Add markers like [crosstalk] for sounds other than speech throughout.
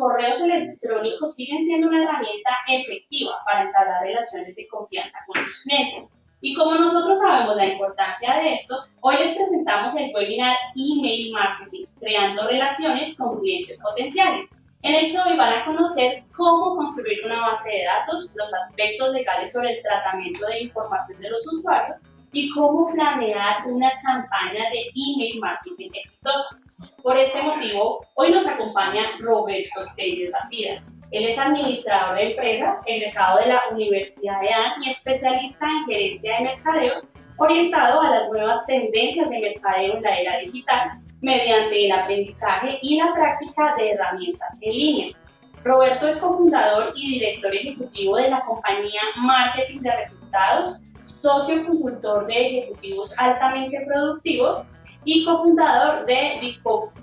correos electrónicos siguen siendo una herramienta efectiva para entablar relaciones de confianza con sus clientes. Y como nosotros sabemos la importancia de esto, hoy les presentamos el webinar Email Marketing, creando relaciones con clientes potenciales, en el que hoy van a conocer cómo construir una base de datos, los aspectos legales sobre el tratamiento de información de los usuarios y cómo planear una campaña de email marketing exitosa. Por este motivo, hoy nos acompaña Roberto Telles Bastidas. Él es administrador de empresas, egresado de la Universidad de AN y especialista en gerencia de mercadeo, orientado a las nuevas tendencias de mercadeo en la era digital mediante el aprendizaje y la práctica de herramientas en línea. Roberto es cofundador y director ejecutivo de la compañía Marketing de Resultados, socio consultor de ejecutivos altamente productivos y cofundador de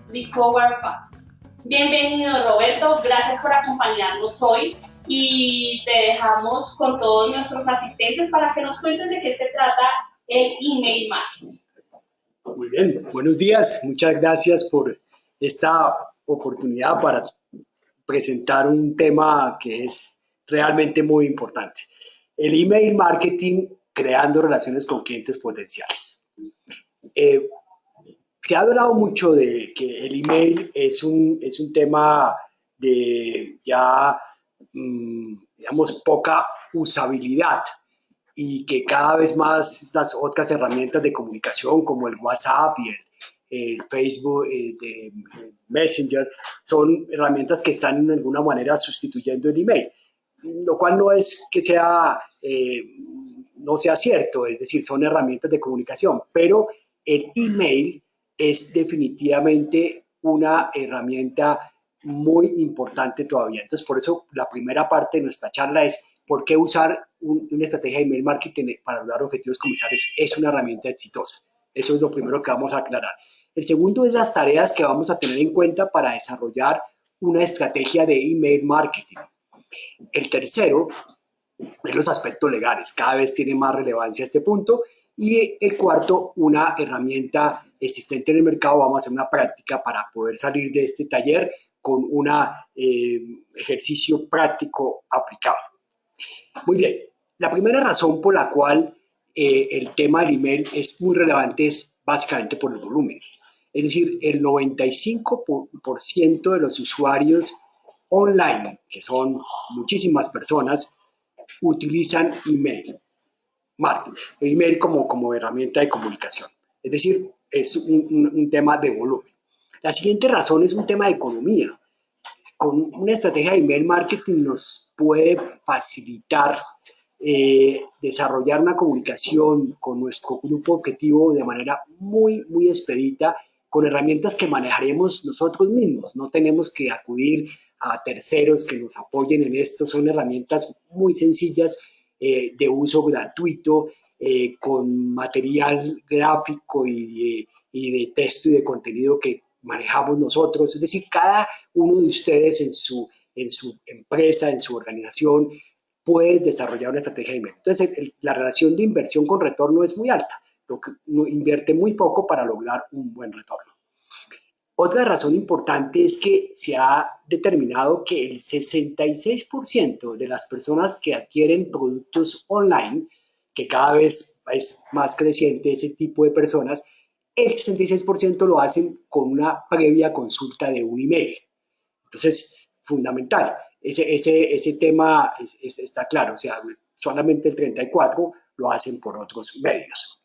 Recover Fast. Bienvenido Roberto, gracias por acompañarnos hoy y te dejamos con todos nuestros asistentes para que nos cuentes de qué se trata el email marketing. Muy bien, buenos días, muchas gracias por esta oportunidad para presentar un tema que es realmente muy importante. El email marketing creando relaciones con clientes potenciales. Eh, se ha hablado mucho de que el email es un, es un tema de ya, mm, digamos, poca usabilidad y que cada vez más las otras herramientas de comunicación como el WhatsApp y el, Facebook eh, de Messenger son herramientas que están de alguna manera sustituyendo el email, lo cual no es que sea, eh, no sea cierto, es decir, son herramientas de comunicación, pero el email es definitivamente una herramienta muy importante todavía. Entonces, por eso la primera parte de nuestra charla es por qué usar una estrategia de email marketing para lograr objetivos comerciales es una herramienta exitosa. Eso es lo primero que vamos a aclarar. El segundo es las tareas que vamos a tener en cuenta para desarrollar una estrategia de email marketing. El tercero es los aspectos legales. Cada vez tiene más relevancia este punto. Y el cuarto, una herramienta existente en el mercado, vamos a hacer una práctica para poder salir de este taller con un eh, ejercicio práctico aplicado. Muy bien, la primera razón por la cual eh, el tema del email es muy relevante es básicamente por el volumen. Es decir, el 95% de los usuarios online, que son muchísimas personas, utilizan email. Marketing, email como, como herramienta de comunicación. Es decir, es un, tema de volumen. La siguiente razón es un tema de economía. Con una estrategia de email marketing nos puede facilitar eh, desarrollar una comunicación con nuestro grupo objetivo de manera muy, muy expedita, con herramientas que manejaremos nosotros mismos. No tenemos que acudir a terceros que nos apoyen en esto. Son herramientas muy sencillas, eh, de uso gratuito eh, con material gráfico y de, texto y de contenido que manejamos nosotros. Es decir, cada uno de ustedes en su, en su empresa, en su organización, puede desarrollar una estrategia de inversión. Entonces, la relación de inversión con retorno es muy alta. Lo que invierte muy poco para lograr un buen retorno. Otra razón importante es que se ha determinado que el 66% de las personas que adquieren productos online que cada vez es más creciente ese tipo de personas, el 66% lo hacen con una previa consulta de un email. Entonces, fundamental, ese, ese, ese tema está claro, o sea, solamente el 34% lo hacen por otros medios.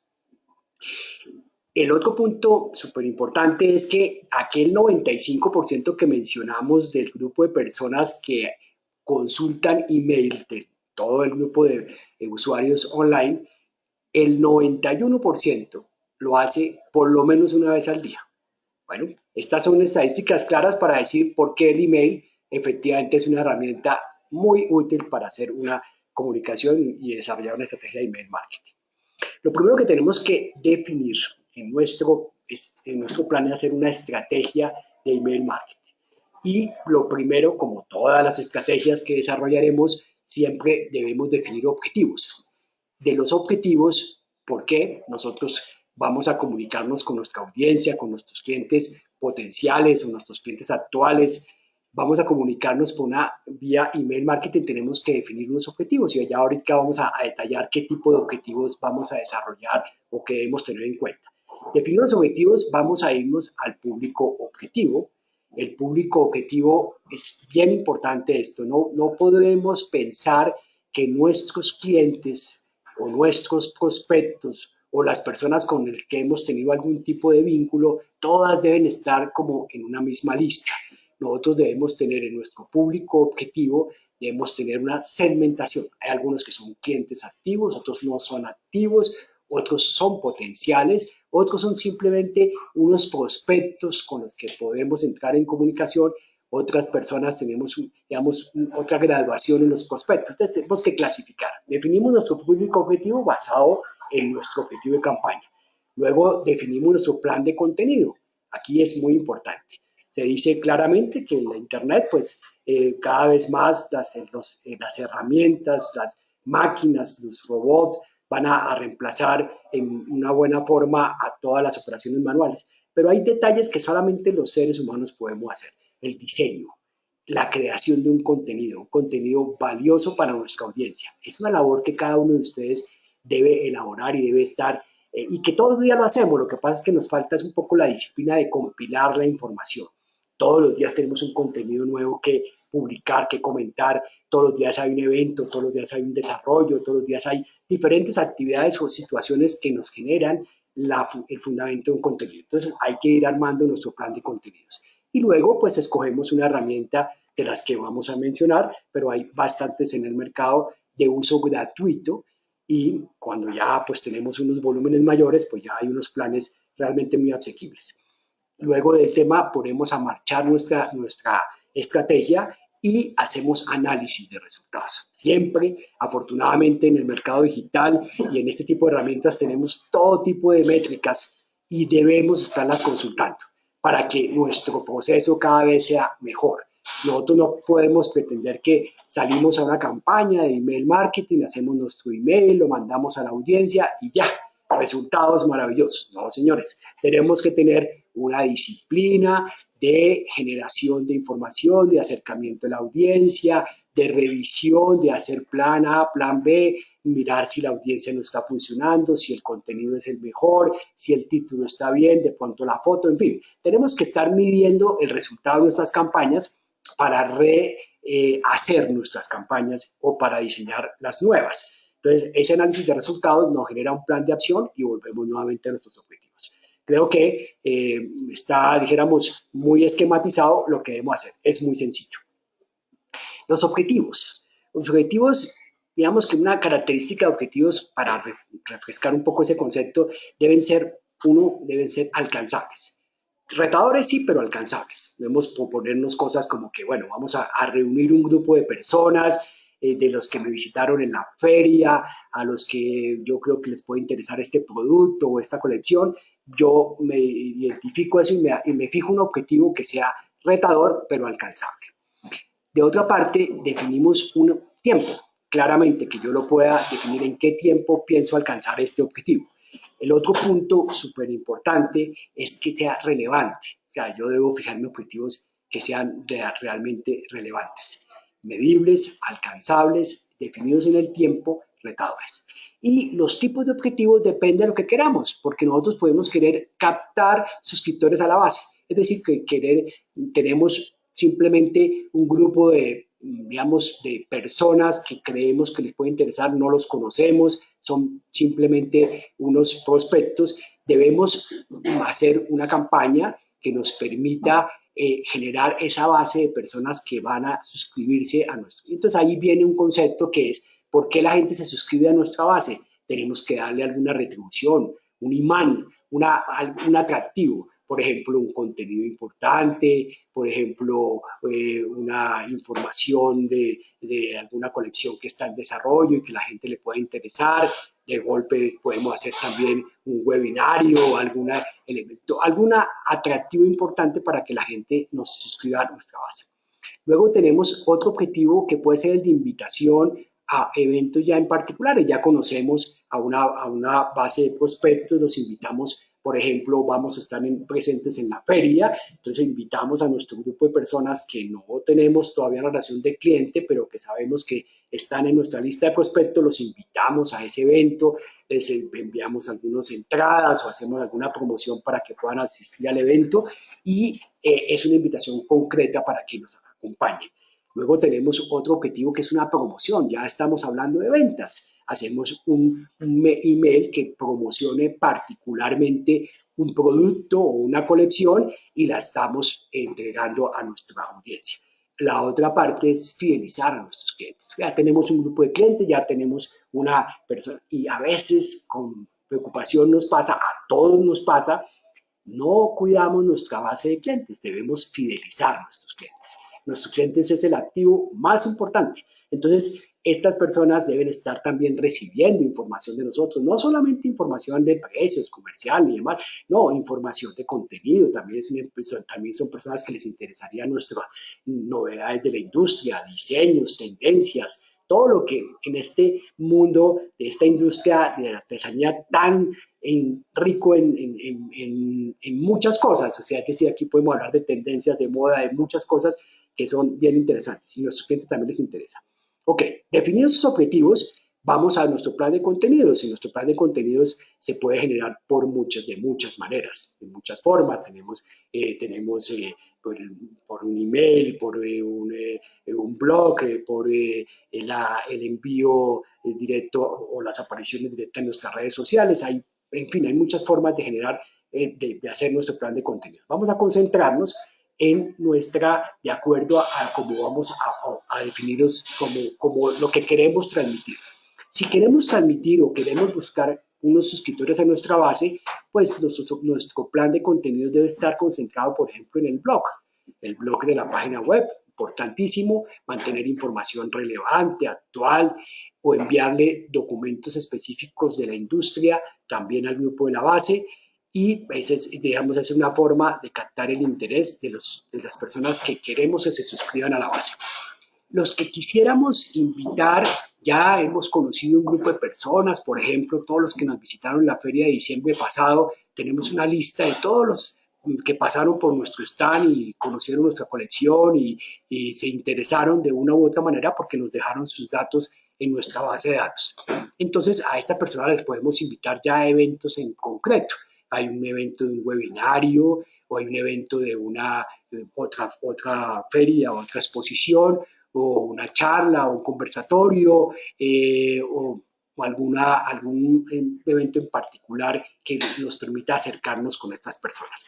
El otro punto súper importante es que aquel 95% que mencionamos del grupo de personas que consultan email todo el grupo de, usuarios online, el 91% lo hace por lo menos una vez al día. Bueno, estas son estadísticas claras para decir por qué el email efectivamente es una herramienta muy útil para hacer una comunicación y desarrollar una estrategia de email marketing. Lo primero que tenemos que definir en nuestro, en nuestro plan es hacer una estrategia de email marketing. Y lo primero, como todas las estrategias que desarrollaremos, siempre debemos definir objetivos. De los objetivos, ¿por qué? Nosotros vamos a comunicarnos con nuestra audiencia, con nuestros clientes potenciales o nuestros clientes actuales, vamos a comunicarnos por una vía email marketing, tenemos que definir unos objetivos y ya ahorita vamos a, detallar qué tipo de objetivos vamos a desarrollar o qué debemos tener en cuenta. Definir los objetivos, vamos a irnos al público objetivo. El público objetivo es bien importante esto, no, no podremos pensar que nuestros clientes o nuestros prospectos o las personas con las que hemos tenido algún tipo de vínculo, todas deben estar como en una misma lista nosotros debemos tener en nuestro público objetivo, debemos tener una segmentación. Hay algunos que son clientes activos, otros no son activos, otros son potenciales, otros son simplemente unos prospectos con los que podemos entrar en comunicación, otras personas tenemos, digamos, otra graduación en los prospectos. Entonces tenemos que clasificar. Definimos nuestro público objetivo basado en nuestro objetivo de campaña. Luego definimos nuestro plan de contenido. Aquí es muy importante se dice claramente que la Internet, pues eh, cada vez más las, eh, eh, las herramientas, las máquinas, los robots van a, reemplazar en una buena forma a todas las operaciones manuales. Pero hay detalles que solamente los seres humanos podemos hacer. El diseño, la creación de un contenido, un contenido valioso para nuestra audiencia. Es una labor que cada uno de ustedes debe elaborar y debe estar, y que todos los días lo hacemos. Lo que pasa es que nos falta es un poco la disciplina de compilar la información. Todos los días tenemos un contenido nuevo que publicar, que comentar. Todos los días hay un evento, todos los días hay un desarrollo, todos los días hay diferentes actividades o situaciones que nos generan el fundamento de un contenido. Entonces hay que ir armando nuestro plan de contenidos. Y luego pues escogemos una herramienta de las que vamos a mencionar, pero hay bastantes en el mercado de uso gratuito y cuando ya pues tenemos unos volúmenes mayores, pues ya hay unos planes realmente muy asequibles. Luego del tema ponemos a marchar nuestra, nuestra estrategia y hacemos análisis de resultados. Siempre, afortunadamente, en el mercado digital y en este tipo de herramientas tenemos todo tipo de métricas y debemos estarlas consultando para que nuestro proceso cada vez sea mejor. Nosotros no podemos pretender que salimos a una campaña de email marketing, hacemos nuestro email, lo mandamos a la audiencia y ya, resultados maravillosos. No, señores, tenemos que tener una disciplina de generación de información, de acercamiento a la audiencia, de revisión, de hacer plan A, plan B, mirar si la audiencia no está funcionando, si el contenido es el mejor, si el título está bien, de pronto la foto, en fin. Tenemos que estar midiendo el resultado de nuestras campañas para rehacer eh, nuestras campañas o para diseñar las nuevas. Entonces, ese análisis de resultados nos genera un plan de acción y volvemos nuevamente a nuestros objetivos. Creo que eh, está, dijéramos, muy esquematizado lo que debemos hacer. Es muy sencillo. Los objetivos. Los objetivos, digamos que una característica de objetivos, para refrescar un poco ese concepto, deben ser, uno, deben ser alcanzables. Retadores sí, pero alcanzables. Debemos proponernos cosas como que, bueno, vamos a, a reunir un grupo de personas eh, de los que me visitaron en la feria, a los que yo creo que les puede interesar este producto o esta colección, yo me identifico eso y me, fijo un objetivo que sea retador pero alcanzable. De otra parte, definimos un tiempo, claramente que yo lo pueda definir en qué tiempo pienso alcanzar este objetivo. El otro punto súper importante es que sea relevante, o sea, yo debo fijarme objetivos que sean realmente relevantes medibles, alcanzables, definidos en el tiempo, retadores. Y los tipos de objetivos dependen de lo que queramos, porque nosotros podemos querer captar suscriptores a la base. Es decir, que querer, tenemos simplemente un grupo de, digamos, de personas que creemos que les puede interesar, no los conocemos, son simplemente unos prospectos. Debemos hacer una campaña que nos permita eh, generar esa base de personas que van a suscribirse a nuestro. Entonces ahí viene un concepto que es, ¿por qué la gente se suscribe a nuestra base? Tenemos que darle alguna retribución, un imán, una, un atractivo por ejemplo, un contenido importante, por ejemplo, eh, una información de, de, alguna colección que está en desarrollo y que la gente le pueda interesar. De golpe podemos hacer también un webinario, algún elemento, algún atractivo importante para que la gente nos suscriba a nuestra base. Luego tenemos otro objetivo que puede ser el de invitación a eventos ya en particulares. Ya conocemos a una, a una base de prospectos, los invitamos por ejemplo, vamos a estar presentes en la feria, entonces invitamos a nuestro grupo de personas que no tenemos todavía relación de cliente, pero que sabemos que están en nuestra lista de prospectos, los invitamos a ese evento, les enviamos algunas entradas o hacemos alguna promoción para que puedan asistir al evento y eh, es una invitación concreta para que nos acompañen. Luego tenemos otro objetivo que es una promoción, ya estamos hablando de ventas hacemos un, email que promocione particularmente un producto o una colección y la estamos entregando a nuestra audiencia. La otra parte es fidelizar a nuestros clientes. Ya tenemos un grupo de clientes, ya tenemos una persona y a veces con preocupación nos pasa, a todos nos pasa, no cuidamos nuestra base de clientes, debemos fidelizar a nuestros clientes. Nuestros clientes es el activo más importante. Entonces, estas personas deben estar también recibiendo información de nosotros, no solamente información de precios, comercial y demás, no, información de contenido, también, es una, también son personas que les interesaría nuestras novedades de la industria, diseños, tendencias, todo lo que en este mundo de esta industria de la artesanía tan rico en, en, en, muchas cosas, o sea, que si aquí podemos hablar de tendencias, de moda, de muchas cosas que son bien interesantes y a nuestros clientes también les interesa. Ok, definidos esos objetivos, vamos a nuestro plan de contenidos y nuestro plan de contenidos se puede generar por muchas, de muchas maneras, de muchas formas. Tenemos, eh, tenemos eh, por, un email, por eh, un, un, blog, por el envío directo o las apariciones directas en nuestras redes sociales. Hay, en fin, hay muchas formas de generar, de hacer nuestro plan de contenidos. Vamos a concentrarnos en nuestra, de acuerdo a, cómo vamos a, a definiros como, como lo que queremos transmitir. Si queremos transmitir o queremos buscar unos suscriptores a nuestra base, pues nuestro, nuestro plan de contenidos debe estar concentrado, por ejemplo, en el blog, el blog de la página web, importantísimo, mantener información relevante, actual, o enviarle documentos específicos de la industria también al grupo de la base, y esa es, digamos, es una forma de captar el interés de, los, de las personas que queremos que se suscriban a la base. Los que quisiéramos invitar, ya hemos conocido un grupo de personas, por ejemplo, todos los que nos visitaron en la feria de diciembre pasado, tenemos una lista de todos los que pasaron por nuestro stand y conocieron nuestra colección y, y se interesaron de una u otra manera porque nos dejaron sus datos en nuestra base de datos. Entonces, a esta persona les podemos invitar ya a eventos en concreto hay un evento de un webinario o hay un evento de una otra, otra feria, otra exposición o una charla o un conversatorio eh, o, alguna, algún evento en particular que nos permita acercarnos con estas personas.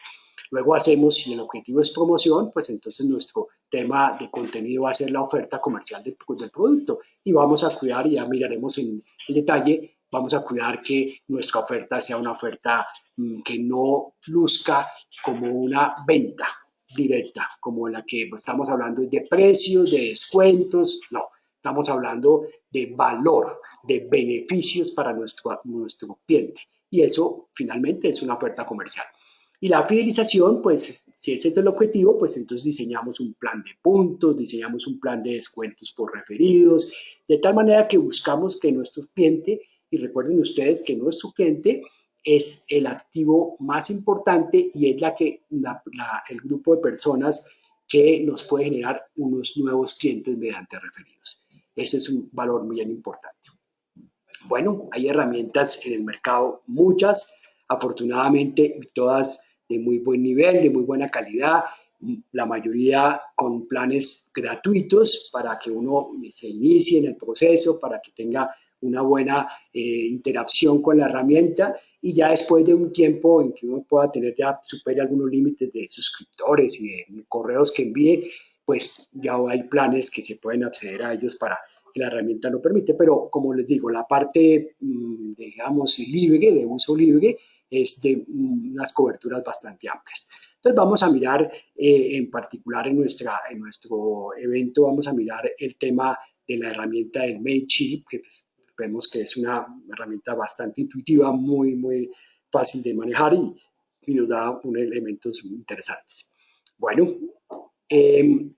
Luego hacemos, si el objetivo es promoción, pues entonces nuestro tema de contenido va a ser la oferta comercial del, del producto y vamos a cuidar, y ya miraremos en detalle, vamos a cuidar que nuestra oferta sea una oferta mm, que no luzca como una venta directa, como la que estamos hablando de precios, de descuentos, no, estamos hablando de valor, de beneficios para nuestro, nuestro cliente. Y eso finalmente es una oferta comercial. Y la fidelización, pues si ese es el objetivo, pues entonces diseñamos un plan de puntos, diseñamos un plan de descuentos por referidos, de tal manera que buscamos que nuestro cliente y recuerden ustedes que nuestro cliente es el activo más importante y es la que el grupo de personas que nos puede generar unos nuevos clientes mediante referidos. Ese es un valor muy importante. Bueno, hay herramientas en el mercado, muchas, afortunadamente todas de muy buen nivel, de muy buena calidad, la mayoría con planes gratuitos para que uno se inicie en el proceso, para que tenga una buena eh, interacción con la herramienta y ya después de un tiempo en que uno pueda tener ya supere algunos límites de suscriptores y de correos que envíe, pues ya hay planes que se pueden acceder a ellos para que la herramienta lo permite, pero como les digo, la parte, mm, digamos, libre, de uso libre, es de mm, unas coberturas bastante amplias. Entonces vamos a mirar eh, en particular en, nuestra, en nuestro evento, vamos a mirar el tema de la herramienta del MailChimp, que pues, vemos que es una herramienta bastante intuitiva, muy, muy fácil de manejar y, nos da unos elementos interesantes. Bueno, em,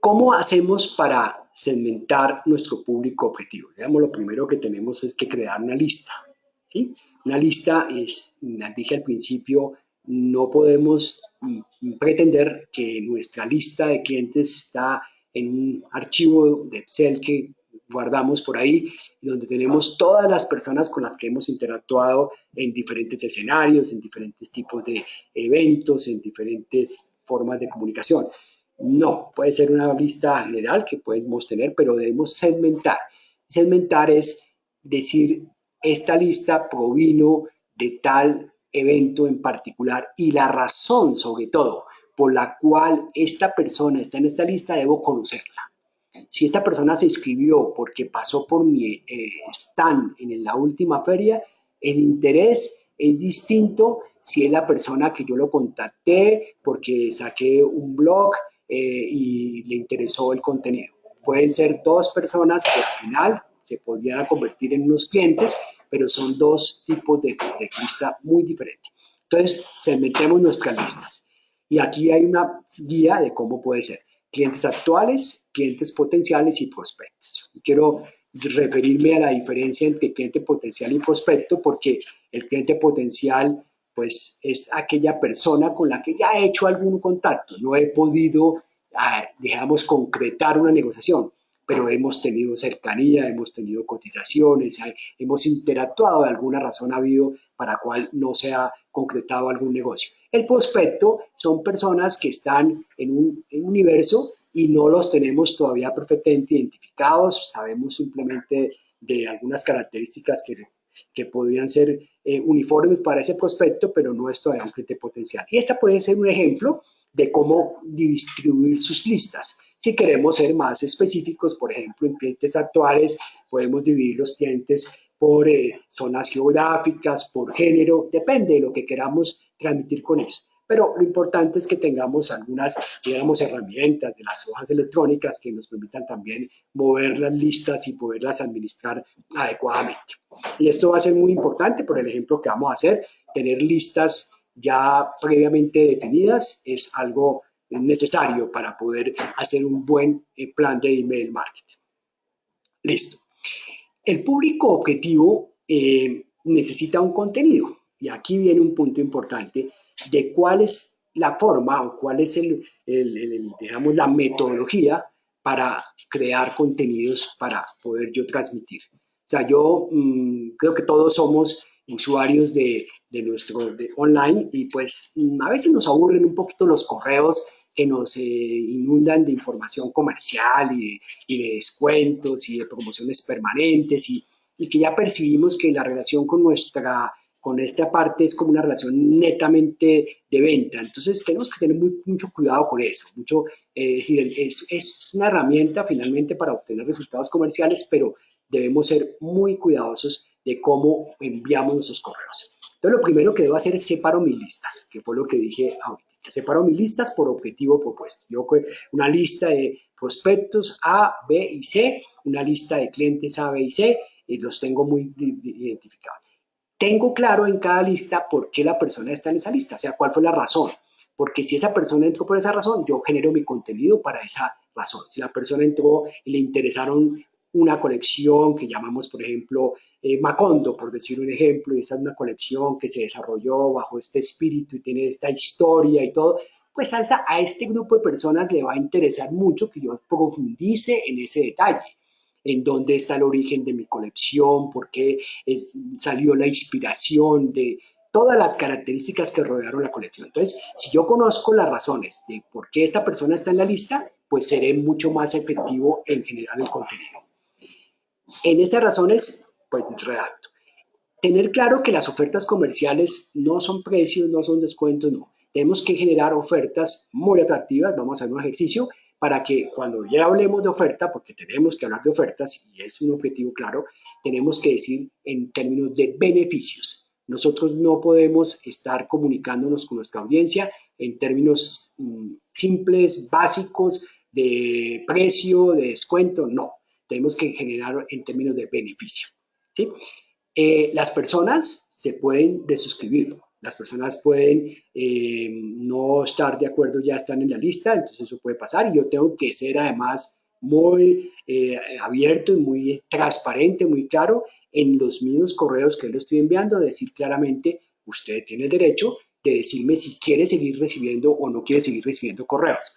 ¿cómo hacemos para segmentar nuestro público objetivo? Digamos, lo primero que tenemos es que crear una lista. ¿sí? Una lista es, dije al principio, no podemos pretender que nuestra lista de clientes está en un archivo de Excel que guardamos por ahí, donde tenemos todas las personas con las que hemos interactuado en diferentes escenarios, en diferentes tipos de eventos, en diferentes formas de comunicación. No, puede ser una lista general que podemos tener, pero debemos segmentar. Segmentar es decir, esta lista provino de tal evento en particular y la razón, sobre todo, por la cual esta persona está en esta lista, debo conocerla. Si esta persona se inscribió porque pasó por mi eh, stand en la última feria, el interés es distinto si es la persona que yo lo contacté porque saqué un blog eh, y le interesó el contenido. Pueden ser dos personas que al final se podrían convertir en unos clientes, pero son dos tipos de, de lista muy diferentes. Entonces, segmentemos nuestras listas. Y aquí hay una guía de cómo puede ser clientes actuales, clientes potenciales y prospectos. Quiero referirme a la diferencia entre cliente potencial y prospecto porque el cliente potencial pues es aquella persona con la que ya he hecho algún contacto, no he podido, ah, digamos, concretar una negociación, pero hemos tenido cercanía, hemos tenido cotizaciones, hemos interactuado, de alguna razón ha habido para cual no se ha concretado algún negocio. El prospecto son personas que están en un, universo y no los tenemos todavía perfectamente identificados, sabemos simplemente de algunas características que, que podrían ser eh, uniformes para ese prospecto, pero no es todavía un cliente potencial. Y esta puede ser un ejemplo de cómo distribuir sus listas. Si queremos ser más específicos, por ejemplo, en clientes actuales, podemos dividir los clientes por eh, zonas geográficas, por género, depende de lo que queramos transmitir con ellos. Pero lo importante es que tengamos algunas, digamos, herramientas de las hojas electrónicas que nos permitan también mover las listas y poderlas administrar adecuadamente. Y esto va a ser muy importante por el ejemplo que vamos a hacer. Tener listas ya previamente definidas es algo necesario para poder hacer un buen eh, plan de email marketing. Listo. El público objetivo eh, necesita un contenido y aquí viene un punto importante de cuál es la forma o cuál es el, digamos, la metodología para crear contenidos para poder yo transmitir. O sea, yo mm, creo que todos somos usuarios de, nuestro online y pues mm, a veces nos aburren un poquito los correos que nos eh, inundan de información comercial y de, descuentos y de promociones permanentes y, que ya percibimos que la relación con nuestra con esta parte es como una relación netamente de venta. Entonces tenemos que tener mucho cuidado con eso. Mucho, eh, decir, es, es, una herramienta finalmente para obtener resultados comerciales, pero debemos ser muy cuidadosos de cómo enviamos nuestros correos. Entonces lo primero que debo hacer es separo mis listas, que fue lo que dije ahorita. Separo mis listas por objetivo propuesto. Yo una lista de prospectos A, B y C, una lista de clientes A, B y C, y los tengo muy identificados. Tengo claro en cada lista por qué la persona está en esa lista, o sea, cuál fue la razón. Porque si esa persona entró por esa razón, yo genero mi contenido para esa razón. Si la persona entró y le interesaron una colección que llamamos, por ejemplo, eh, Macondo, por decir un ejemplo, y esa es una colección que se desarrolló bajo este espíritu y tiene esta historia y todo, pues a, a este grupo de personas le va a interesar mucho que yo profundice en ese detalle en dónde está el origen de mi colección, por qué salió la inspiración de todas las características que rodearon la colección. Entonces, si yo conozco las razones de por qué esta persona está en la lista, pues seré mucho más efectivo en generar el contenido. En esas razones, pues redacto. Tener claro que las ofertas comerciales no son precios, no son descuentos, no. Tenemos que generar ofertas muy atractivas, vamos a hacer un ejercicio, para que cuando ya hablemos de oferta, porque tenemos que hablar de ofertas y es un objetivo claro, tenemos que decir en términos de beneficios. Nosotros no podemos estar comunicándonos con nuestra audiencia en términos mm, simples, básicos, de precio, de descuento, no tenemos que generar en términos de beneficio. ¿sí? Eh, las personas se pueden desuscribir, las personas pueden eh, no estar de acuerdo, ya están en la lista, entonces eso puede pasar y yo tengo que ser además muy eh, abierto y muy transparente, muy claro en los mismos correos que le estoy enviando, decir claramente, usted tiene el derecho de decirme si quiere seguir recibiendo o no quiere seguir recibiendo correos.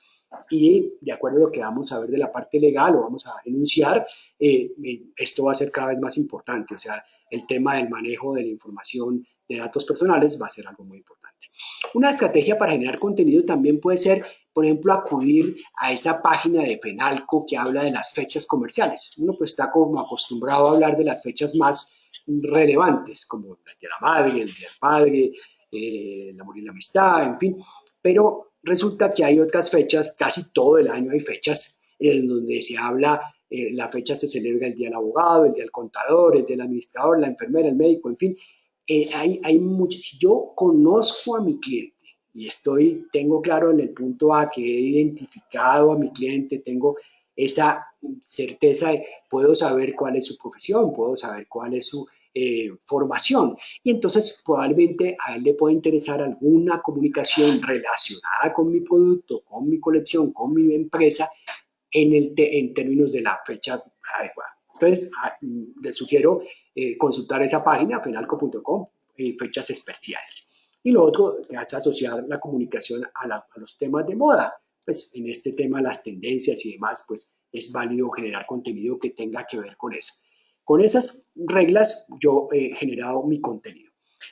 Y de acuerdo a lo que vamos a ver de la parte legal o vamos a enunciar, eh, esto va a ser cada vez más importante. O sea, el tema del manejo de la información de datos personales va a ser algo muy importante. Una estrategia para generar contenido también puede ser, por ejemplo, acudir a esa página de Penalco que habla de las fechas comerciales. Uno pues está como acostumbrado a hablar de las fechas más relevantes, como el de la Madre, el Día del Padre, eh, el amor y la amistad, en fin. Pero resulta que hay otras fechas, casi todo el año hay fechas en donde se habla, eh, la fecha se celebra el Día del Abogado, el Día del Contador, el Día del Administrador, la enfermera, el médico, en fin. Eh, hay, hay si yo conozco a mi cliente y estoy, tengo claro en el punto A que he identificado a mi cliente, tengo esa certeza de, puedo saber cuál es su profesión, puedo saber cuál es su eh, formación. Y entonces probablemente a él le puede interesar alguna comunicación relacionada con mi producto, con mi colección, con mi empresa, en, el en términos de la fecha adecuada. Entonces, ah, le sugiero eh, consultar esa página, penalco.com, eh, fechas especiales. Y lo otro es asociar la comunicación a, a, los temas de moda. Pues en este tema, las tendencias y demás, pues es válido generar contenido que tenga que ver con eso. Con esas reglas yo he generado mi contenido.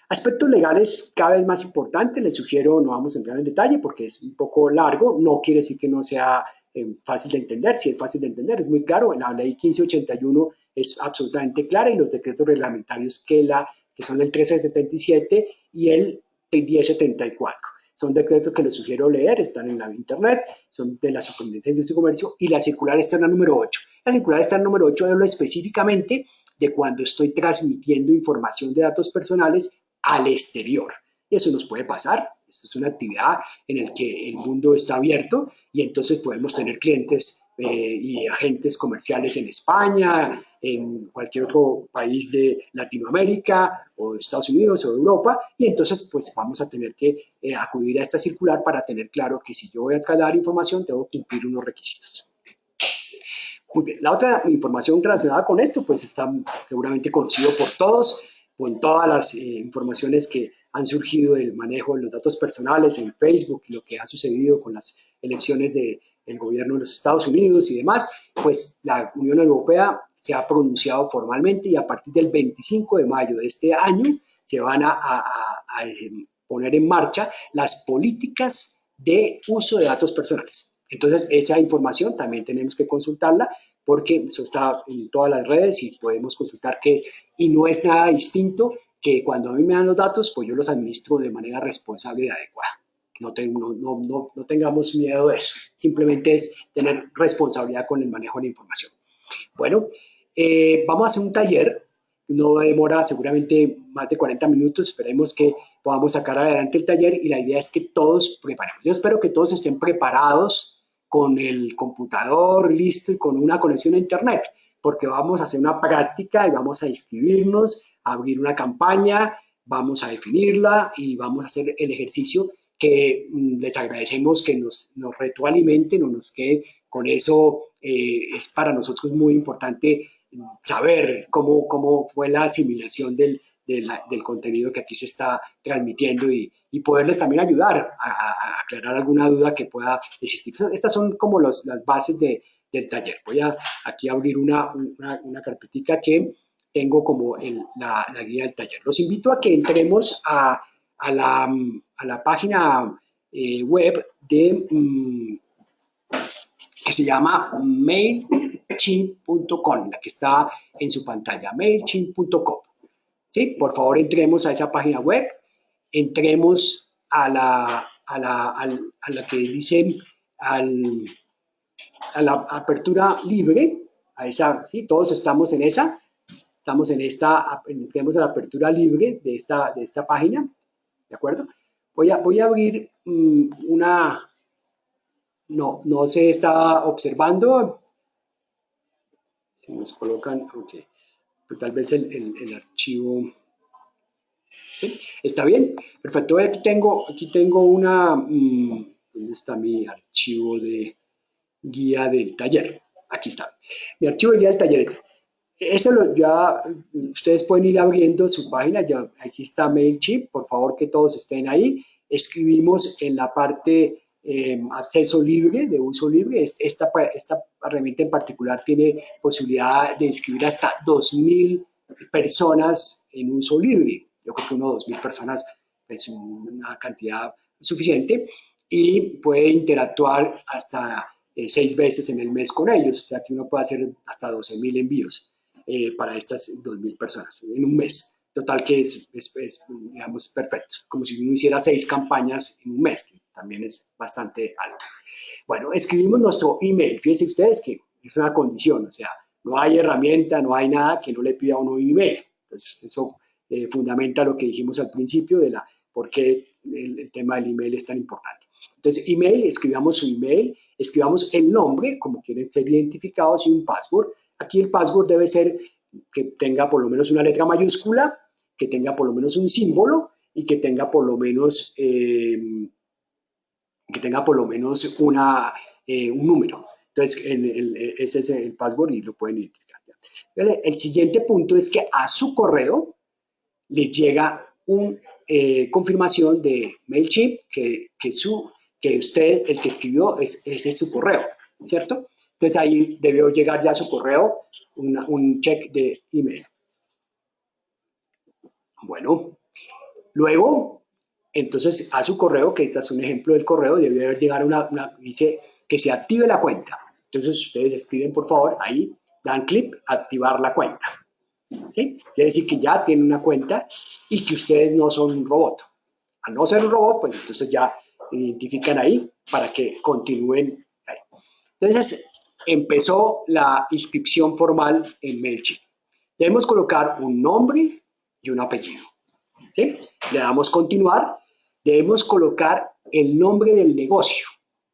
Aspectos legales cada vez más importantes, les sugiero, no vamos a entrar en detalle porque es un poco largo, no quiere decir que no sea eh, fácil de entender, si es fácil de entender, es muy claro, la ley 1581 es absolutamente clara y los decretos reglamentarios que, la, que son el 1377 y el 1074. Son decretos que les sugiero leer, están en la internet, son de la Superintendencia de Industria y Comercio y la circular está en la número 8. La circular está en el número 8 habla específicamente de cuando estoy transmitiendo información de datos personales al exterior. Y eso nos puede pasar. Esta es una actividad en la que el mundo está abierto y entonces podemos tener clientes eh, y agentes comerciales en España, en cualquier otro país de Latinoamérica o de Estados Unidos o de Europa y entonces pues vamos a tener que eh, acudir a esta circular para tener claro que si yo voy a traer información tengo que cumplir unos requisitos. Muy bien, la otra información relacionada con esto, pues está seguramente conocido por todos, con todas las eh, informaciones que han surgido del manejo de los datos personales en Facebook lo que ha sucedido con las elecciones del gobierno de los Estados Unidos y demás, pues la Unión Europea se ha pronunciado formalmente y a partir del 25 de mayo de este año se van a, eh, poner en marcha las políticas de uso de datos personales. Entonces, esa información también tenemos que consultarla porque eso está en todas las redes y podemos consultar qué es. Y no es nada distinto que cuando a mí me dan los datos, pues yo los administro de manera responsable y adecuada. No, no, tengamos miedo de eso. Simplemente es tener responsabilidad con el manejo de la información. Bueno, eh, vamos a hacer un taller. No demora seguramente más de 40 minutos. Esperemos que podamos sacar adelante el taller y la idea es que todos preparemos. Yo espero que todos estén preparados con el computador listo y con una conexión a internet, porque vamos a hacer una práctica y vamos a inscribirnos, a abrir una campaña, vamos a definirla y vamos a hacer el ejercicio que mm, les agradecemos que nos, nos retroalimenten o nos quede con eso. Eh, es para nosotros muy importante saber cómo, cómo fue la asimilación del, del contenido que aquí se está transmitiendo y, poderles también ayudar a, aclarar alguna duda que pueda existir. Estas son como las bases de, del taller. Voy a aquí abrir una, una, que tengo como el, la, la, guía del taller. Los invito a que entremos a, a, la, a la, página eh, web de, mm, que se llama mailchimp.com, la que está en su pantalla, mailchimp.com. ¿Sí? Por favor, entremos a esa página web entremos a la, a la, a la que dicen al, a la apertura libre, a esa, ¿sí? todos estamos en esa, estamos en esta, entremos a la apertura libre de esta, de esta página, ¿de acuerdo? Voy a, voy a abrir mm, una, no, no se está observando, si nos colocan, ok, pues tal vez el, el, archivo... ¿Está bien? Perfecto. Aquí tengo, aquí tengo una... Mm, ¿Dónde está mi archivo de guía del taller? Aquí está. Mi archivo de guía del taller es... eso lo, ya ustedes pueden ir abriendo su página, ya aquí está MailChimp, por favor que todos estén ahí. Escribimos en la parte eh, acceso libre, de uso libre. Esta, esta herramienta en particular tiene posibilidad de inscribir hasta 2.000 personas en uso libre. Yo creo que uno o 2.000 personas es una cantidad suficiente y puede interactuar hasta eh, seis veces en el mes con ellos, o sea que uno puede hacer hasta 12.000 envíos eh, para estas 2.000 personas en un mes. Total que es, es, digamos, perfecto, como si uno hiciera seis campañas en un mes, también es bastante alto. Bueno, escribimos nuestro email. Fíjense ustedes que es una condición, o sea, no hay herramienta, no hay nada que no le pida uno un email. Entonces, eso eh, fundamenta lo que dijimos al principio de la por qué el, tema del email es tan importante. Entonces, email, escribamos su email, escribamos el nombre, como quieren ser identificados, y un password. Aquí el password debe ser que tenga por lo menos una letra mayúscula, que tenga por lo menos un símbolo y que tenga por lo menos, eh, que tenga por lo menos una, eh, un número. Entonces, ese es el password y lo pueden identificar. El siguiente punto es que a su correo le llega una eh, confirmación de MailChimp que, que, su, que usted, el que escribió, es, ese es su correo, ¿cierto? Entonces ahí debió llegar ya a su correo un check de email. Bueno, luego, entonces a su correo, que este es un ejemplo del correo, debió haber llegado una, una, dice que se active la cuenta. Entonces ustedes escriben por favor ahí, dan clic, activar la cuenta. ¿Sí? Quiere decir que ya tienen una cuenta y que ustedes no son un robot. Al no ser un robot, pues entonces ya identifican ahí para que continúen ahí. Entonces, empezó la inscripción formal en MailChimp. Debemos colocar un nombre y un apellido. ¿sí? Le damos continuar. Debemos colocar el nombre del negocio.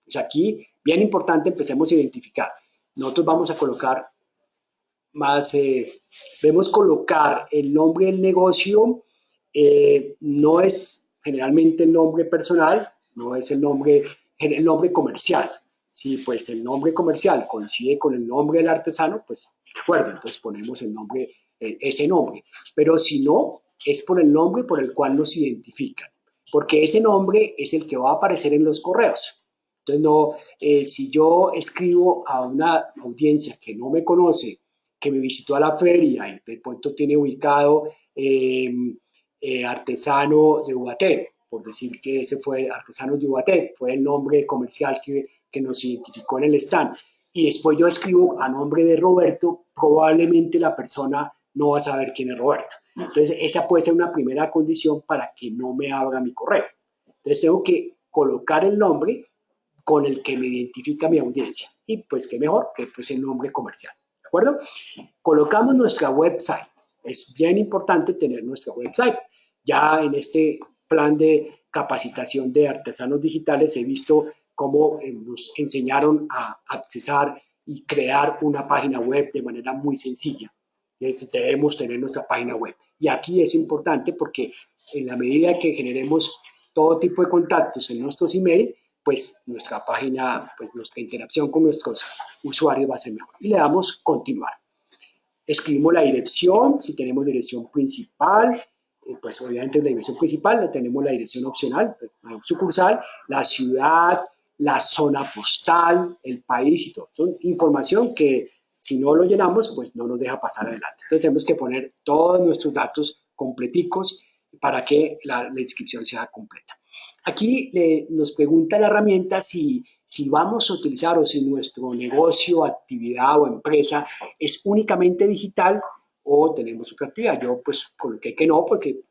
Pues aquí, bien importante, empecemos a identificar. Nosotros vamos a colocar más, eh, debemos colocar el nombre del negocio, eh, no es generalmente el nombre personal, no es el nombre, el nombre comercial. Si pues el nombre comercial coincide con el nombre del artesano, pues recuerden, entonces ponemos el nombre, eh, ese nombre. Pero si no, es por el nombre por el cual nos identifican, porque ese nombre es el que va a aparecer en los correos. Entonces, no, si yo escribo a una audiencia que no me conoce que me visitó a la feria y de pronto tiene ubicado em, eh, artesano de Ubaté, por decir que ese fue artesano de Ubaté, fue el nombre comercial que, que nos identificó en el stand. Y después yo escribo a nombre de Roberto, probablemente la persona no va a saber quién es Roberto. Entonces, esa puede ser una primera condición para que no me abra mi correo. Entonces, tengo que colocar el nombre con el que me identifica mi audiencia. Y pues, qué mejor que pues, el nombre comercial. ¿De acuerdo? Colocamos nuestra website. Es bien importante tener nuestra website. Ya en este plan de capacitación de artesanos digitales he visto cómo eh, nos enseñaron a accesar y crear una página web de manera muy sencilla. Debemos tener nuestra página web. Y aquí es importante porque en la medida que generemos todo tipo de contactos en nuestros email, pues nuestra página, pues nuestra interacción con nuestros usuarios va a ser mejor. Y le damos continuar. Escribimos la dirección, si tenemos dirección principal, eh, pues obviamente la dirección principal, le tenemos la dirección opcional, la sucursal, la ciudad, la zona postal, el país y todo. Son información que si no lo llenamos, pues no nos deja pasar adelante. Entonces tenemos que poner todos nuestros datos completicos para que la inscripción sea completa. Aquí nos pregunta la herramienta si, si vamos a utilizar o si nuestro negocio, actividad o empresa es únicamente digital o tenemos otra actividad. Yo pues coloqué que no porque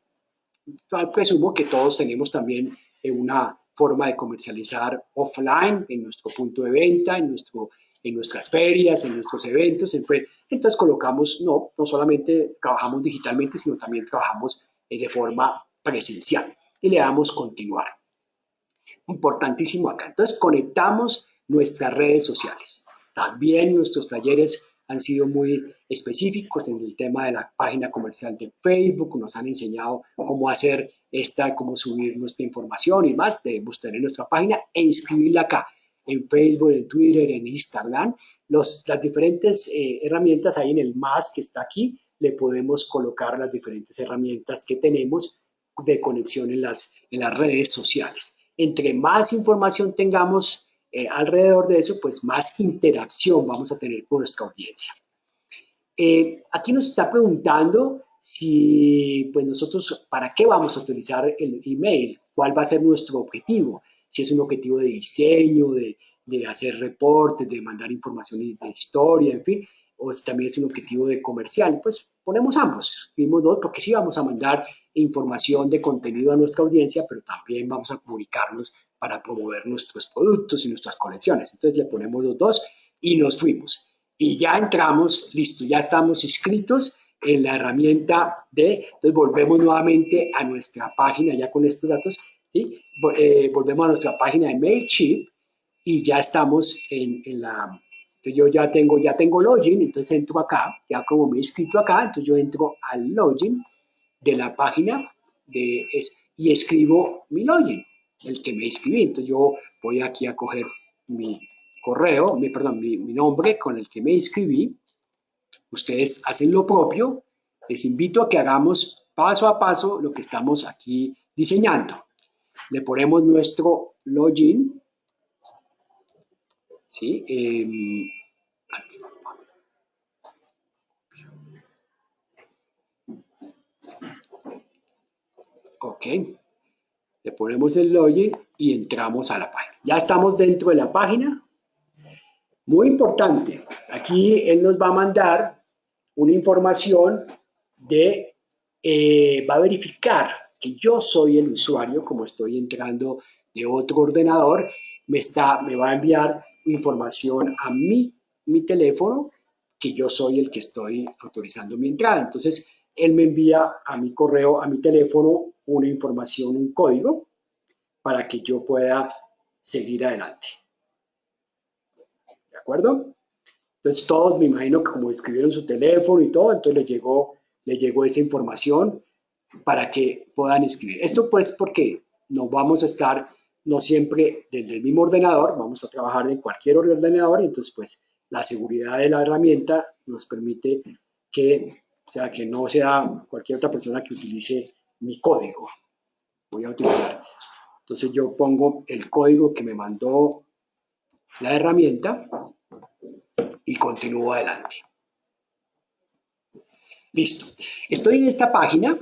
presumo que todos tenemos también eh, una forma de comercializar offline en nuestro punto de venta, en, nuestro, en nuestras ferias, en nuestros eventos. Entonces colocamos, no, no solamente trabajamos digitalmente, sino también trabajamos eh, de forma presencial y le damos continuar importantísimo acá. Entonces, conectamos nuestras redes sociales. También nuestros talleres han sido muy específicos en el tema de la página comercial de Facebook, nos han enseñado cómo hacer esta, cómo subir nuestra información y más, debemos tener nuestra página e inscribirla acá. En Facebook, en Twitter, en Instagram. Las diferentes eh, herramientas ahí en el más que está aquí, le podemos colocar las diferentes herramientas que tenemos de conexión en las, en las redes sociales. Entre más información tengamos eh, alrededor de eso, pues más interacción vamos a tener con nuestra audiencia. Eh, aquí nos está preguntando si, pues nosotros, ¿para qué vamos a utilizar el email? ¿Cuál va a ser nuestro objetivo? Si es un objetivo de diseño, de, de hacer reportes, de mandar información de historia, en fin, o si también es un objetivo de comercial, pues ponemos ambos, vimos dos, porque sí vamos a mandar información de contenido a nuestra audiencia, pero también vamos a comunicarnos para promover nuestros productos y nuestras colecciones. Entonces le ponemos los dos y nos fuimos y ya entramos, listo, ya estamos inscritos en la herramienta de, entonces volvemos nuevamente a nuestra página ya con estos datos, ¿sí? Eh, volvemos a nuestra página de MailChimp y ya estamos en, en la, yo ya tengo, ya tengo login, entonces entro acá, ya como me he inscrito acá, entonces yo entro al login de la página de, es, y escribo mi login, el que me inscribí, entonces yo voy aquí a coger mi, correo, mi, perdón, mi, nombre con el que me inscribí. Ustedes hacen lo propio. Les invito a que hagamos paso a paso lo que estamos aquí diseñando. Le ponemos nuestro login. ¿Sí? Em, ok. Le ponemos el login y entramos a la página. Ya estamos dentro de la página. Muy importante, aquí él nos va a mandar una información de, eh, va a verificar que yo soy el usuario, como estoy entrando de otro ordenador, me, está, me va a enviar información a mi, mi teléfono, que yo soy el que estoy autorizando mi entrada. Entonces, él me envía a mi correo, a mi teléfono, una información, un código, para que yo pueda seguir adelante acuerdo? Entonces todos me imagino que como escribieron su teléfono y todo, entonces les llegó, le llegó esa información para que puedan escribir. Esto pues porque no vamos a estar no siempre desde el mismo ordenador, vamos a trabajar en cualquier ordenador y entonces pues la seguridad de la herramienta nos permite que, sea, que no sea cualquier otra persona que utilice mi código. Voy a utilizar. Entonces yo pongo el código que me mandó la herramienta y continúo adelante. Listo. Estoy en esta página.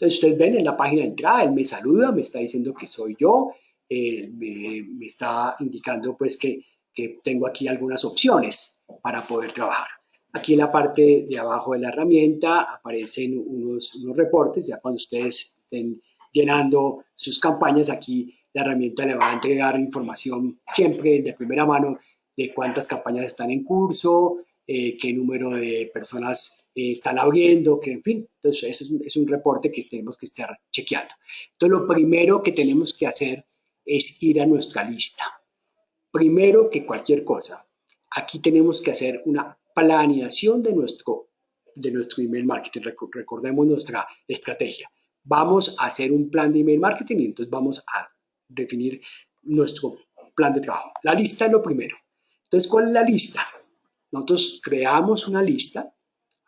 Entonces ustedes ven en la página de entrada, él me saluda, me está diciendo que soy yo, me, está indicando pues que, que tengo aquí algunas opciones para poder trabajar. Aquí en la parte de abajo de la herramienta aparecen unos, unos, reportes, ya cuando ustedes estén llenando sus campañas, aquí la herramienta le va a entregar información siempre de primera mano de cuántas campañas están en curso, eh, qué número de personas eh, están abriendo, que en fin, entonces es un, es un reporte que tenemos que estar chequeando. Entonces lo primero que tenemos que hacer es ir a nuestra lista. Primero que cualquier cosa, aquí tenemos que hacer una planeación de nuestro, de nuestro email marketing. Recordemos nuestra estrategia. Vamos a hacer un plan de email marketing y entonces vamos a definir nuestro plan de trabajo. La lista es lo primero. Entonces, ¿cuál es la lista? Nosotros creamos una lista.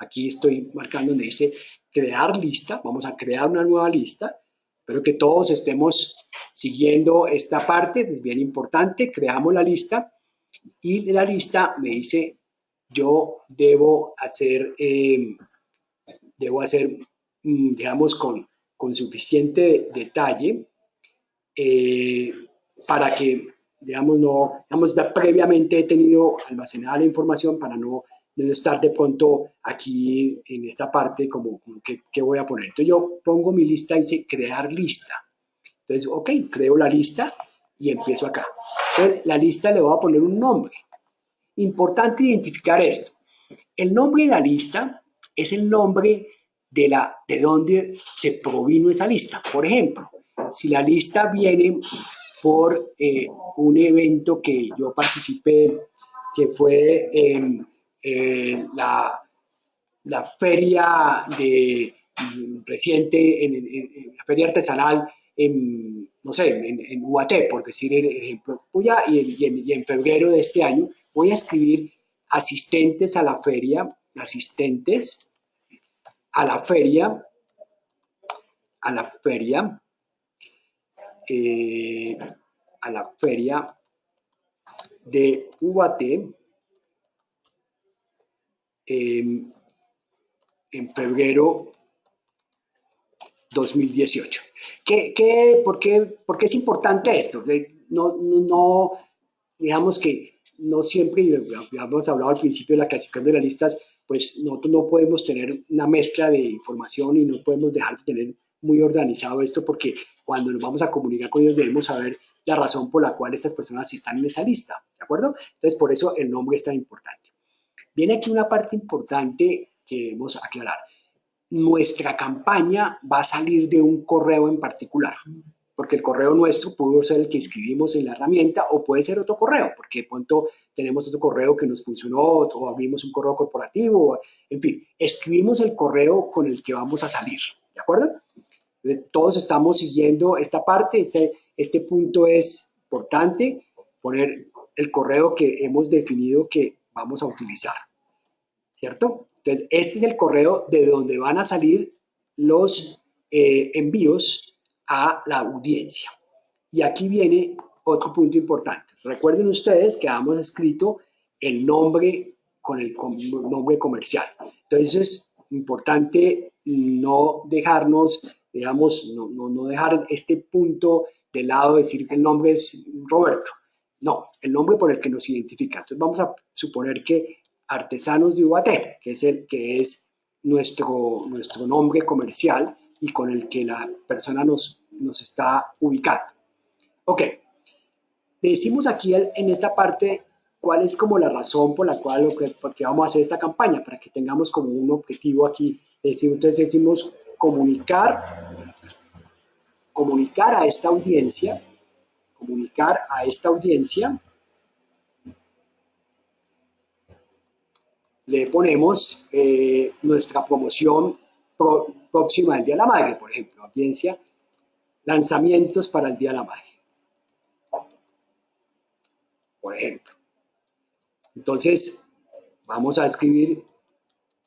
Aquí estoy marcando donde dice crear lista. Vamos a crear una nueva lista. Espero que todos estemos siguiendo esta parte, es bien importante. Creamos la lista y la lista me dice yo debo hacer, em, debo hacer, mm, digamos, con, con suficiente detalle eh, para que digamos, no, digamos, previamente he tenido almacenada la información para no, estar de pronto aquí en esta parte como, que, voy a poner. Entonces yo pongo mi lista y dice crear lista. Entonces, ok, creo la lista y empiezo acá. Entonces, la lista le voy a poner un nombre. Importante identificar esto. El nombre de la lista es el nombre de, la, de donde se provino esa lista. Por ejemplo, si la lista viene por eh, un evento que yo participé, que fue en la, la, feria de reciente, en, la feria artesanal en, no sé, en, UAT, por decir el ejemplo, y, en, y en febrero de este año, voy a escribir asistentes a la feria, asistentes a la feria, a la feria, eh, a la feria de UAT en febrero 2018. ¿Qué, qué, por, qué, por, qué, es importante esto? No, no, digamos que no siempre, ya hemos hablado al principio de la clasificación de las listas, pues nosotros no podemos tener una mezcla de información y no podemos dejar de tener muy organizado esto porque cuando nos vamos a comunicar con ellos debemos saber la razón por la cual estas personas están en esa lista, ¿de acuerdo? Entonces, por eso el nombre es tan importante. Viene aquí una parte importante que debemos aclarar. Nuestra campaña va a salir de un correo en particular, porque el correo nuestro puede ser el que escribimos en la herramienta o puede ser otro correo, porque de pronto tenemos otro correo que nos funcionó o abrimos un correo corporativo, en fin, escribimos el correo con el que vamos a salir, ¿de acuerdo? Todos estamos siguiendo esta parte, este, este punto es importante, poner el correo que hemos definido que vamos a utilizar, ¿cierto? Entonces, este es el correo de donde van a salir los eh, envíos a la audiencia. Y aquí viene otro punto importante. Recuerden ustedes que hemos escrito el nombre con el nombre comercial. Entonces, es importante no dejarnos, digamos, no, no, no dejar este punto de lado, decir que el nombre es Roberto. No, el nombre por el que nos identifica. Entonces vamos a suponer que Artesanos de UAT, que es, el, que es nuestro, nuestro nombre comercial y con el que la persona nos, nos está ubicando. Ok, le decimos aquí en esta parte cuál es como la razón por la cual por qué vamos a hacer esta campaña, para que tengamos como un objetivo aquí. Entonces decimos comunicar, comunicar a esta audiencia comunicar a esta audiencia, le ponemos eh, nuestra promoción próxima al Día de la Madre, por ejemplo, audiencia, lanzamientos para el Día de la Madre. Por ejemplo. Entonces, vamos a escribir,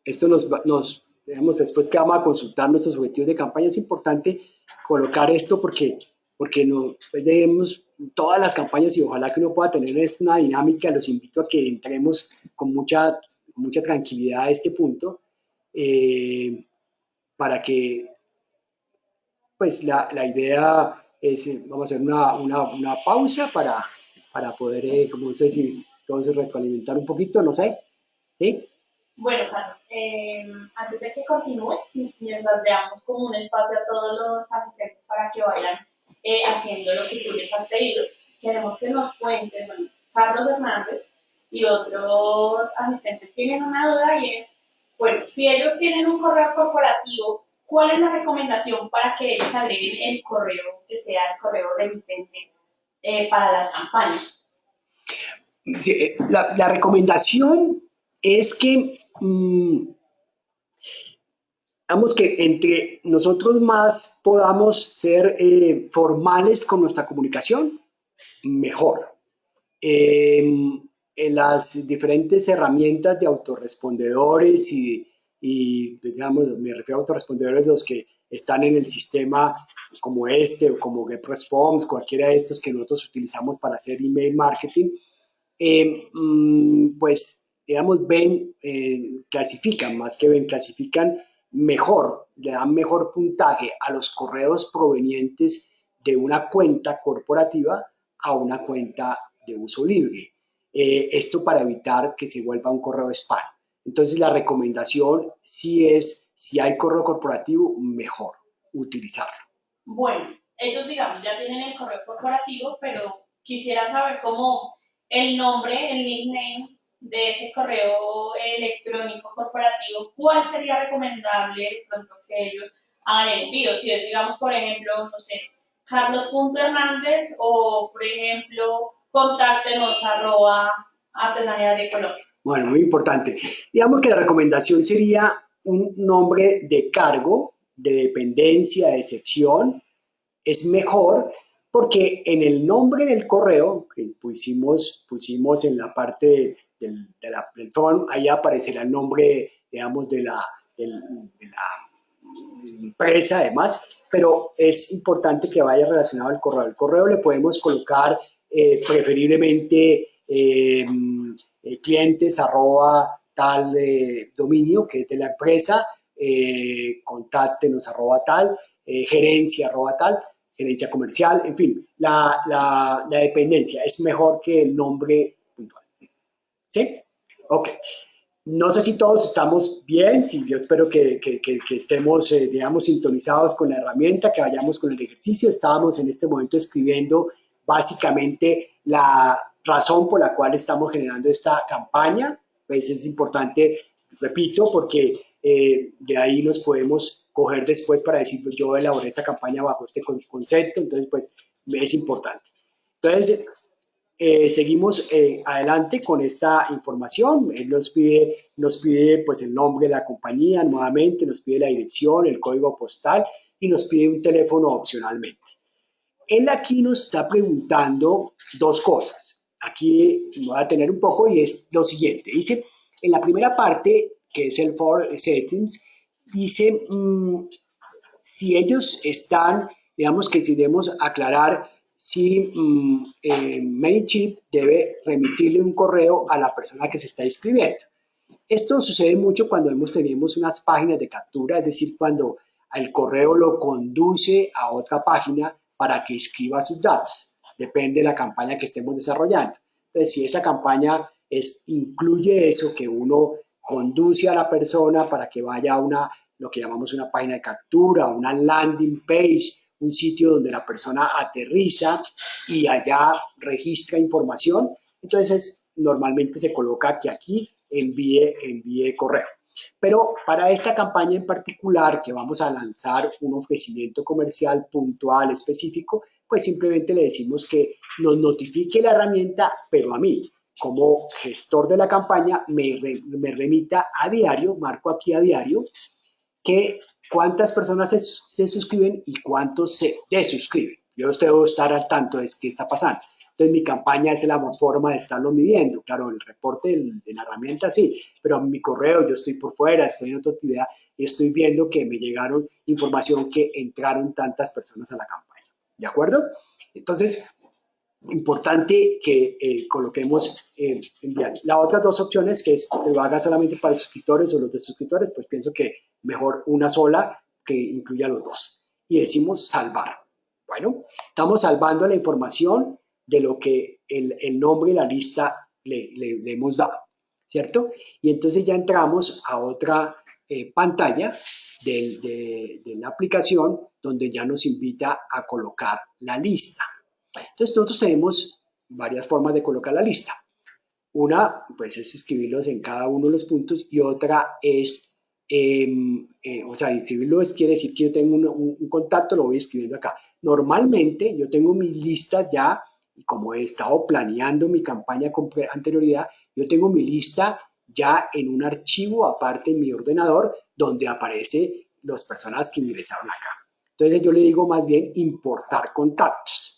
esto nos, nos digamos, después que vamos a consultar nuestros objetivos de campaña, es importante colocar esto porque porque no pues debemos todas las campañas y ojalá que uno pueda tener una dinámica, los invito a que entremos con mucha, mucha tranquilidad a este punto eh, para que pues la, la, idea es, vamos a hacer una, una, pausa para, para poder, eh, como si todos retroalimentar un poquito, no sé, ¿sí? Bueno, Carlos, eh, antes de que continúes, mientras veamos como un espacio a todos los asistentes para que vayan eh, haciendo lo que tú les has pedido. Queremos que nos cuenten, bueno, Carlos Hernández y otros asistentes tienen una duda y es, bueno, si ellos tienen un correo corporativo, ¿cuál es la recomendación para que ellos agreguen el correo que sea el correo remitente eh, para las campañas? Eh, la, recomendación es que mm, Vamos que entre nosotros más podamos ser eh, formales con nuestra comunicación, mejor. Em, en las diferentes herramientas de autorrespondedores y, y, digamos, me refiero a autorrespondedores los que están en el sistema como este o como GetResponse, cualquiera de estos que nosotros utilizamos para hacer email marketing, mm, pues, digamos, ven, eh, clasifican, más que ven, clasifican mejor, le dan mejor puntaje a los correos provenientes de una cuenta corporativa a una cuenta de uso libre. Eh, esto para evitar que se vuelva un correo spam. Entonces la recomendación sí es, si hay correo corporativo, mejor utilizarlo. Bueno, ellos digamos ya tienen el correo corporativo, pero quisiera saber cómo el nombre, el nickname de ese correo electrónico corporativo, ¿cuál sería recomendable pronto que ellos hagan el envío? Si es, digamos, por ejemplo, no sé, carlos.hernández o, por ejemplo, contáctenos arroba artesanía de Colombia. Bueno, muy importante. Digamos que la recomendación sería un nombre de cargo, de dependencia, de sección. Es mejor porque en el nombre del correo que pusimos, pusimos en la parte del, de la, ahí aparecerá el nombre, digamos, de la, de la empresa, además, pero es importante que vaya relacionado al correo. El correo le podemos colocar eh, preferiblemente eh, eh, clientes arroba tal dominio que es de la empresa, contáctenos arroba tal, gerencia arroba tal, gerencia comercial, en fin, la, la, dependencia es mejor que el nombre. ¿Sí? Ok. No sé si todos estamos bien, si yo espero que, que, que, estemos, eh, digamos, sintonizados con la herramienta, que vayamos con el ejercicio. Estábamos en este momento escribiendo básicamente la razón por la cual estamos generando esta campaña. Pues es importante, repito, porque eh, de ahí nos podemos coger después para decir, pues yo elaboré esta campaña bajo este concepto, entonces pues es importante. Entonces, eh, seguimos eh, adelante con esta información. Él nos pide, nos pide pues el nombre de la compañía nuevamente, nos pide la dirección, el código postal y nos pide un teléfono opcionalmente. Él aquí nos está preguntando dos cosas. Aquí voy a tener un poco y es lo siguiente. Dice, en la primera parte, que es el for settings, dice mm, si ellos están, digamos que si debemos aclarar si mm, eh, debe remitirle un correo a la persona que se está inscribiendo. Esto sucede mucho cuando hemos, tenemos unas páginas de captura, es decir, cuando el correo lo conduce a otra página para que escriba sus datos. Depende de la campaña que estemos desarrollando. Entonces, si esa campaña es, incluye eso, que uno conduce a la persona para que vaya a una, lo que llamamos una página de captura, una landing page, un sitio donde la persona aterriza y allá registra información. Entonces, normalmente se coloca que aquí envíe, envíe correo. Pero para esta campaña en particular, que vamos a lanzar un ofrecimiento comercial puntual, específico, pues simplemente le decimos que nos notifique la herramienta, pero a mí, como gestor de la campaña, me, me remita a diario, marco aquí a diario, que cuántas personas se, suscriben y cuántos se desuscriben. Yo debo estar al tanto de qué está pasando. Entonces, mi campaña es la forma de estarlo midiendo. Claro, el reporte de la herramienta sí, pero mi correo, yo estoy por fuera, estoy en otra actividad y estoy viendo que me llegaron información que entraron tantas personas a la campaña. ¿De acuerdo? Entonces, importante que eh, coloquemos eh, en diario. La otra dos opciones, que es que lo haga solamente para suscriptores o los de suscriptores, pues pienso que mejor una sola que incluya los dos. Y decimos salvar. Bueno, estamos salvando la información de lo que el, el nombre de la lista le, le, hemos dado, ¿cierto? Y entonces ya entramos a otra eh, pantalla de, de, de la aplicación donde ya nos invita a colocar la lista. Entonces nosotros tenemos varias formas de colocar la lista. Una, pues es escribirlos en cada uno de los puntos y otra es Em, eh, o sea, escribirlo es, quiere decir que yo tengo un, contacto, lo voy escribiendo acá. Normalmente yo tengo mis listas ya, como he estado planeando mi campaña con anterioridad, yo tengo mi lista ya en un archivo aparte en mi ordenador donde aparece las personas que ingresaron acá. Entonces yo le digo más bien importar contactos,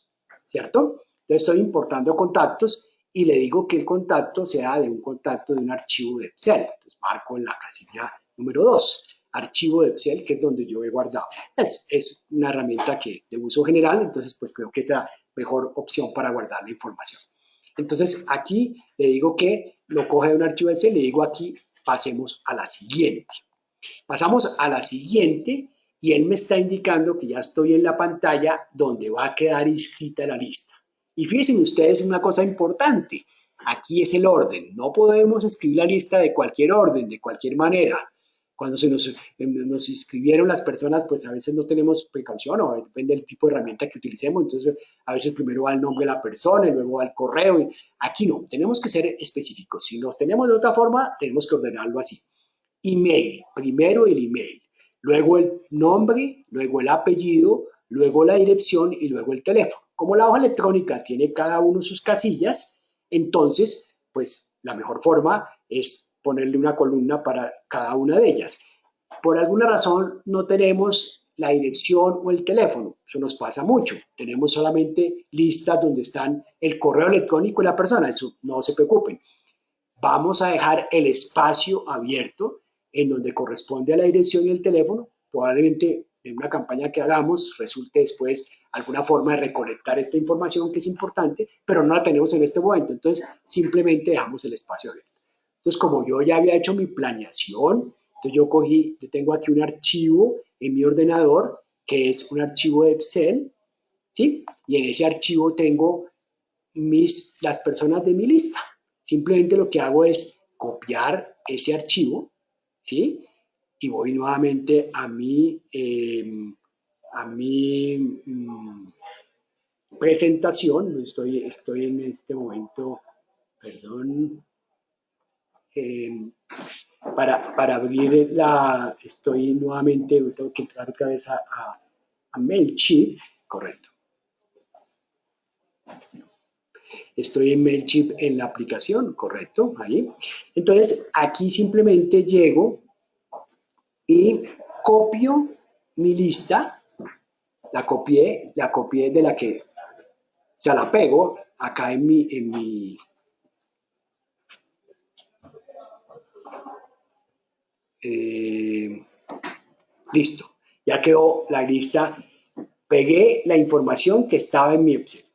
¿cierto? Entonces estoy importando contactos y le digo que el contacto sea de un contacto de un archivo de Excel. Entonces marco en la casilla Número dos, archivo de Excel, que es donde yo he guardado. Es, es una herramienta que de uso general, entonces pues creo que es la mejor opción para guardar la información. Entonces aquí le digo que lo coge de un archivo de Excel, le digo aquí pasemos a la siguiente. Pasamos a la siguiente y él me está indicando que ya estoy en la pantalla donde va a quedar inscrita la lista. Y fíjense ustedes una cosa importante, aquí es el orden, no podemos escribir la lista de cualquier orden, de cualquier manera cuando se nos, nos inscribieron las personas, pues a veces no tenemos precaución o depende del tipo de herramienta que utilicemos. Entonces, a veces primero va el nombre de la persona y luego va el correo. Aquí no, tenemos que ser específicos. Si los tenemos de otra forma, tenemos que ordenarlo así. Email, primero el email, luego el nombre, luego el apellido, luego la dirección y luego el teléfono. Como la hoja electrónica tiene cada uno sus casillas, entonces, pues la mejor forma es ponerle una columna para cada una de ellas. Por alguna razón no tenemos la dirección o el teléfono. Eso nos pasa mucho. Tenemos solamente listas donde están el correo electrónico y la persona. Eso no se preocupen. Vamos a dejar el espacio abierto en donde corresponde a la dirección y el teléfono. Probablemente en una campaña que hagamos resulte después alguna forma de recolectar esta información que es importante, pero no la tenemos en este momento. Entonces, simplemente dejamos el espacio abierto. Entonces, como yo ya había hecho mi planeación, entonces yo cogí, yo tengo aquí un archivo en mi ordenador que es un archivo de Excel, ¿sí? Y en ese archivo tengo mis, las personas de mi lista. Simplemente lo que hago es copiar ese archivo, ¿sí? Y voy nuevamente a mi, em, a mi mm, presentación. Estoy, estoy en este momento, perdón, em, para, para, abrir la, estoy nuevamente, tengo que entrar otra vez a, a, correcto. Estoy en MailChimp en la aplicación, correcto, ahí. Entonces, aquí simplemente llego y copio mi lista, la copié, la copié de la que, o sea, la pego acá en mi, en mi, eh, listo, ya quedó la lista, pegué la información que estaba en mi Excel,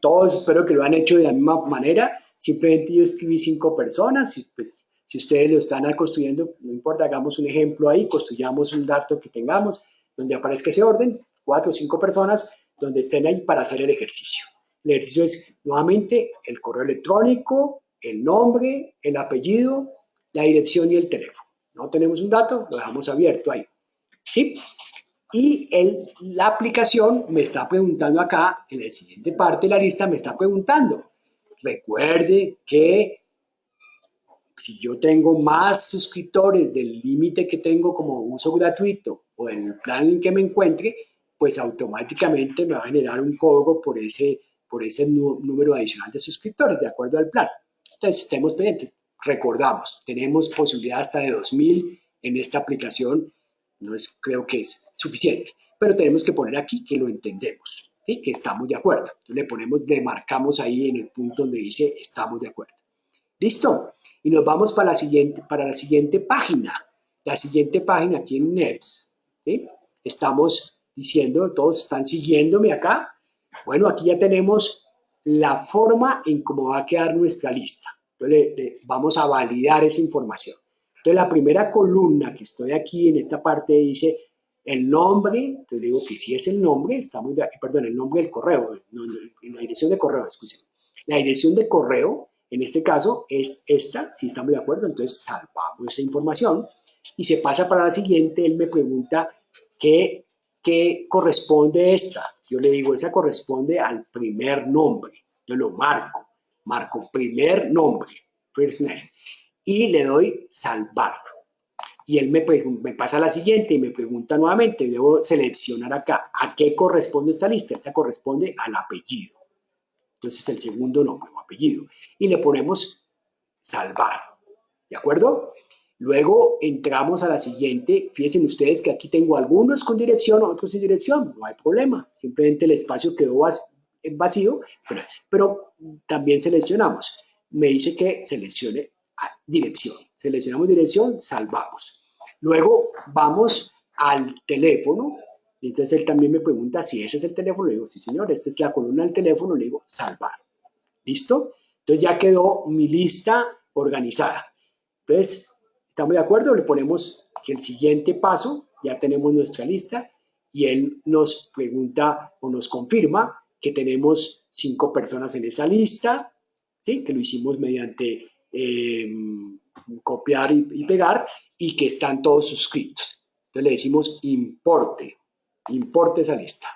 Todos espero que lo han hecho de la misma manera, simplemente yo escribí cinco personas pues si ustedes lo están construyendo, no importa, hagamos un ejemplo ahí, construyamos un dato que tengamos donde aparezca ese orden, cuatro o cinco personas donde estén ahí para hacer el ejercicio. El ejercicio es nuevamente el correo electrónico, el nombre, el apellido, la dirección y el teléfono. No tenemos un dato, lo dejamos abierto ahí. ¿Sí? Y el, la aplicación me está preguntando acá, en la siguiente parte de la lista me está preguntando. Recuerde que si yo tengo más suscriptores del límite que tengo como uso gratuito o en el plan en que me encuentre, pues automáticamente me va a generar un cobro por ese, por ese número adicional de suscriptores, de acuerdo al plan. Entonces, estemos pendientes. Recordamos, tenemos posibilidad hasta de 2.000 en esta aplicación. No es, creo que es suficiente, pero tenemos que poner aquí que lo entendemos, ¿sí? que estamos de acuerdo. Entonces, le ponemos, le marcamos ahí en el punto donde dice estamos de acuerdo. ¿Listo? Y nos vamos para la siguiente, para la siguiente página. La siguiente página aquí en NEPS. ¿sí? Estamos diciendo, todos están siguiéndome acá. Bueno, aquí ya tenemos la forma en cómo va a quedar nuestra lista. Entonces, vamos a validar esa información. Entonces, la primera columna que estoy aquí en esta parte dice el nombre, entonces digo que si es el nombre, estamos perdón, el nombre del correo, en la dirección de correo, excuse. La dirección de correo, en este caso es esta, si estamos de acuerdo, entonces salvamos esa información y se pasa para la siguiente, él me pregunta qué, qué corresponde esta. Yo le digo, esa corresponde al primer nombre, yo lo marco, marco primer nombre, first name, y le doy salvar. Y él me, me pasa a la siguiente y me pregunta nuevamente, debo seleccionar acá, ¿a qué corresponde esta lista? Esta corresponde al apellido. Entonces, el segundo nombre o apellido. Y le ponemos salvar. ¿De acuerdo? Luego entramos a la siguiente. Fíjense ustedes que aquí tengo algunos con dirección, otros sin dirección. No hay problema. Simplemente el espacio quedó vacío, pero, pero también seleccionamos. Me dice que seleccione dirección. Seleccionamos dirección, salvamos. Luego vamos al teléfono entonces él también me pregunta si ese es el teléfono. Le digo, sí señor, esta es la columna del teléfono. Le digo, salvar. ¿Listo? Entonces ya quedó mi lista organizada. Entonces, ¿estamos de acuerdo? Le ponemos que el siguiente paso, ya tenemos nuestra lista y él nos pregunta o nos confirma que tenemos cinco personas en esa lista, ¿sí? que lo hicimos mediante em, copiar y, y pegar y que están todos suscritos. Entonces le decimos importe importe esa lista.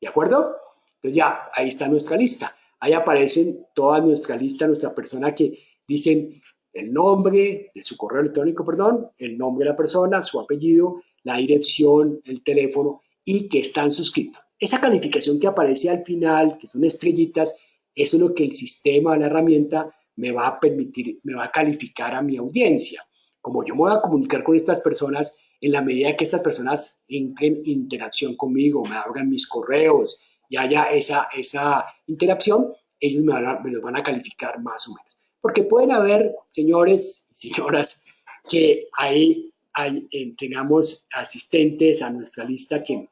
¿De acuerdo? Entonces ya, ahí está nuestra lista. Ahí aparecen toda nuestra lista, nuestra persona que dicen el nombre de su correo electrónico, perdón, el nombre de la persona, su apellido, la dirección, el teléfono y que están suscritos. Esa calificación que aparece al final, que son estrellitas, eso es lo que el sistema, la herramienta, me va a permitir, me va a calificar a mi audiencia. Como yo me voy a comunicar con estas personas, en la medida que estas personas entren en interacción conmigo, me abran mis correos y haya esa, esa interacción, ellos me, van me los van a calificar más o menos. Porque pueden haber, señores y señoras, que ahí hay, eh, tengamos asistentes a nuestra lista que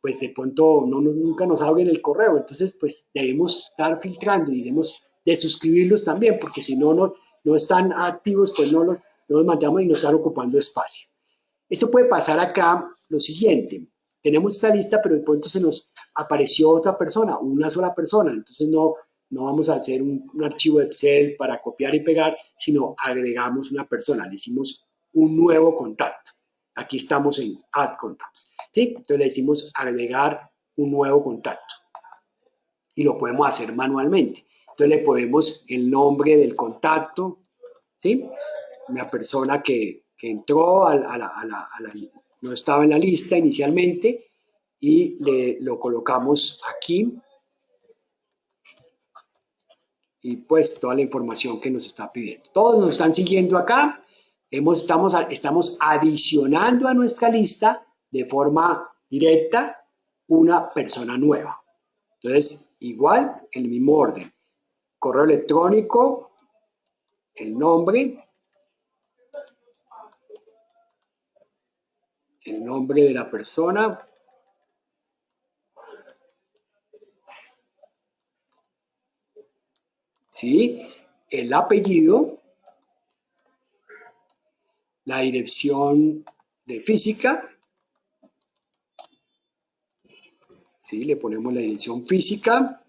pues de pronto no, nunca nos abren el correo. Entonces, pues debemos estar filtrando y debemos de suscribirlos también, porque si no, no, no están activos, pues no los, no los mandamos y nos están ocupando espacio. Esto puede pasar acá lo siguiente. Tenemos esta lista, pero de pronto se nos apareció otra persona, una sola persona. Entonces no, no vamos a hacer un, archivo Excel para copiar y pegar, sino agregamos una persona, le hicimos un nuevo contacto. Aquí estamos en Add Contacts. ¿sí? Entonces le decimos agregar un nuevo contacto. Y lo podemos hacer manualmente. Entonces le ponemos el nombre del contacto, ¿sí? Una persona que, que entró, a, la, a, la, no estaba en la lista inicialmente, y le, lo colocamos aquí. Y pues toda la información que nos está pidiendo. Todos nos están siguiendo acá. Hemos, estamos, estamos adicionando a nuestra lista de forma directa una persona nueva. Entonces, igual, el mismo orden. Correo electrónico, el nombre, el nombre de la persona, ¿sí? el apellido, la dirección de física, ¿sí? le ponemos la dirección física,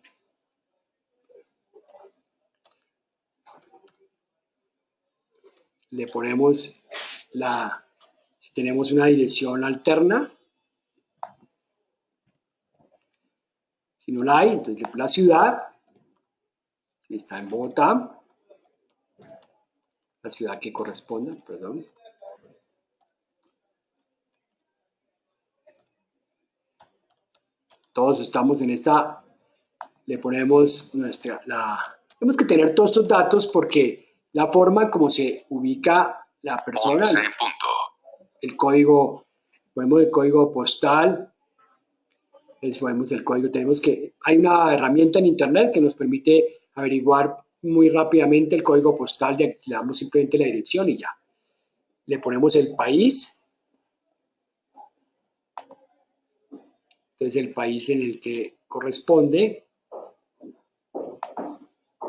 le ponemos la, si tenemos una dirección alterna, si no la hay, entonces la ciudad, si está en Bogotá, la ciudad que corresponda, perdón. Todos estamos en esta, le ponemos nuestra, la, tenemos que tener todos estos datos porque la forma como se ubica la persona, el código, ponemos el código postal, ponemos el código, tenemos que, hay una herramienta en internet que nos permite averiguar muy rápidamente el código postal, le damos simplemente la dirección y ya. Le ponemos el país, Entonces el país en el que corresponde.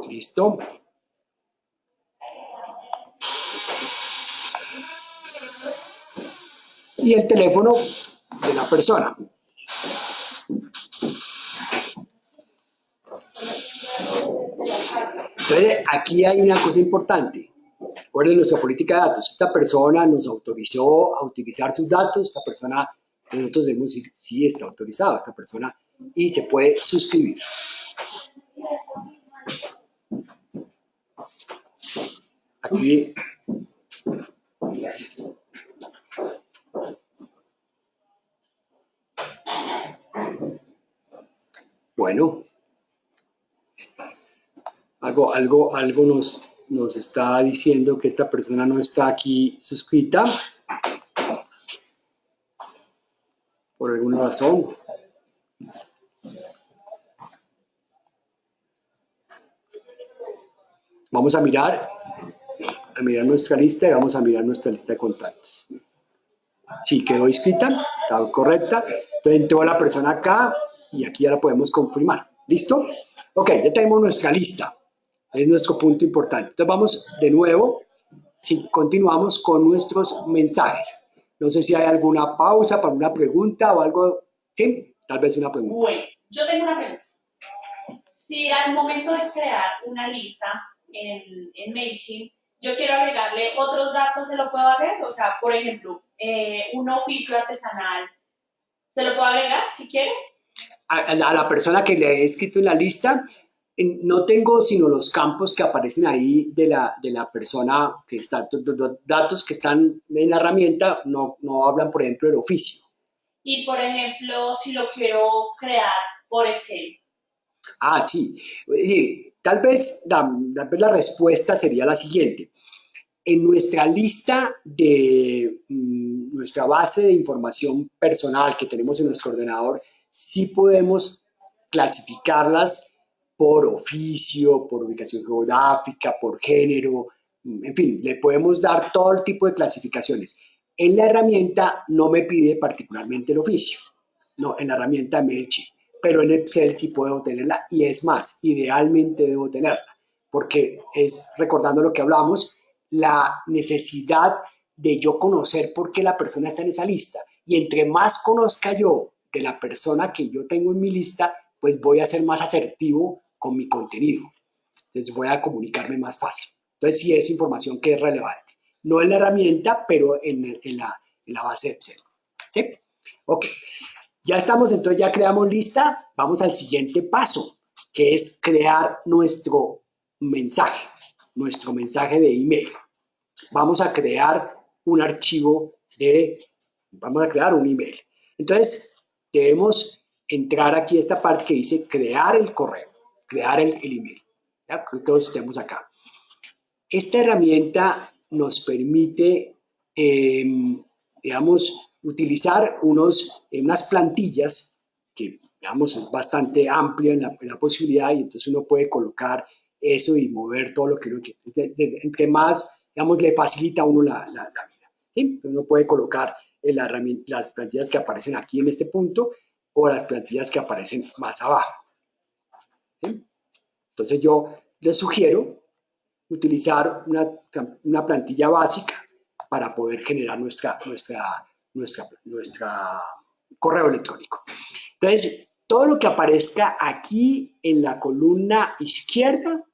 Listo. Y el teléfono de la persona. Entonces, aquí hay una cosa importante. Recuerden nuestra política de datos. Esta persona nos autorizó a utilizar sus datos, esta persona nosotros vemos si, está autorizado esta persona y se puede suscribir. Aquí, Bueno, algo, algo, algo nos, nos está diciendo que esta persona no está aquí suscrita. por alguna razón. Vamos a mirar, a mirar nuestra lista y vamos a mirar nuestra lista de contactos. Sí, quedó inscrita, está correcta. Entonces entró la persona acá y aquí ya la podemos confirmar. ¿Listo? Ok, ya tenemos nuestra lista. Es nuestro punto importante. Entonces vamos de nuevo, si continuamos con nuestros mensajes. No sé si hay alguna pausa para una pregunta o algo. Sí, tal vez una pregunta. Bueno, yo tengo una pregunta. Si al momento de crear una lista en, en MailChimp, yo quiero agregarle otros datos, ¿se lo puedo hacer? O sea, por ejemplo, eh, un oficio artesanal, ¿se lo puedo agregar si quiere? A, la persona que le he escrito en la lista, no tengo sino los campos que aparecen ahí de la, de la persona que está, datos que están en la herramienta, no, no hablan, por ejemplo, del oficio. Y, por ejemplo, si lo quiero crear por Excel. Ah, sí. Tal vez, tal vez la respuesta sería la siguiente. En nuestra lista de mm, nuestra base de información personal que tenemos en nuestro ordenador, sí podemos clasificarlas por oficio, por ubicación geográfica, por género, en fin, le podemos dar todo el tipo de clasificaciones. En la herramienta no me pide particularmente el oficio, no, en la herramienta MailChimp, pero en Excel sí puedo tenerla y es más, idealmente debo tenerla, porque es, recordando lo que hablamos, la necesidad de yo conocer por qué la persona está en esa lista. Y entre más conozca yo de la persona que yo tengo en mi lista, pues voy a ser más asertivo con mi contenido. Entonces voy a comunicarme más fácil. Entonces sí es información que es relevante. No en la herramienta, pero en, la, base de Excel. ¿Sí? Ok. Ya estamos, entonces ya creamos lista. Vamos al siguiente paso, que es crear nuestro mensaje, nuestro mensaje de email. Vamos a crear un archivo de, vamos a crear un email. Entonces, debemos entrar aquí a esta parte que dice crear el correo, crear el, email. ¿ya? Todos estemos acá. Esta herramienta nos permite, em, digamos, utilizar unos, unas plantillas que, digamos, es bastante amplia en la, posibilidad y entonces uno puede colocar eso y mover todo lo que uno quiere. Entre más, digamos, le facilita a uno la, la, vida. ¿sí? Uno puede colocar las plantillas que aparecen aquí en este punto o las plantillas que aparecen más abajo. Entonces yo les sugiero utilizar una, una, plantilla básica para poder generar nuestra, nuestra, nuestra, nuestra correo electrónico. Entonces, todo lo que aparezca aquí en la columna izquierda,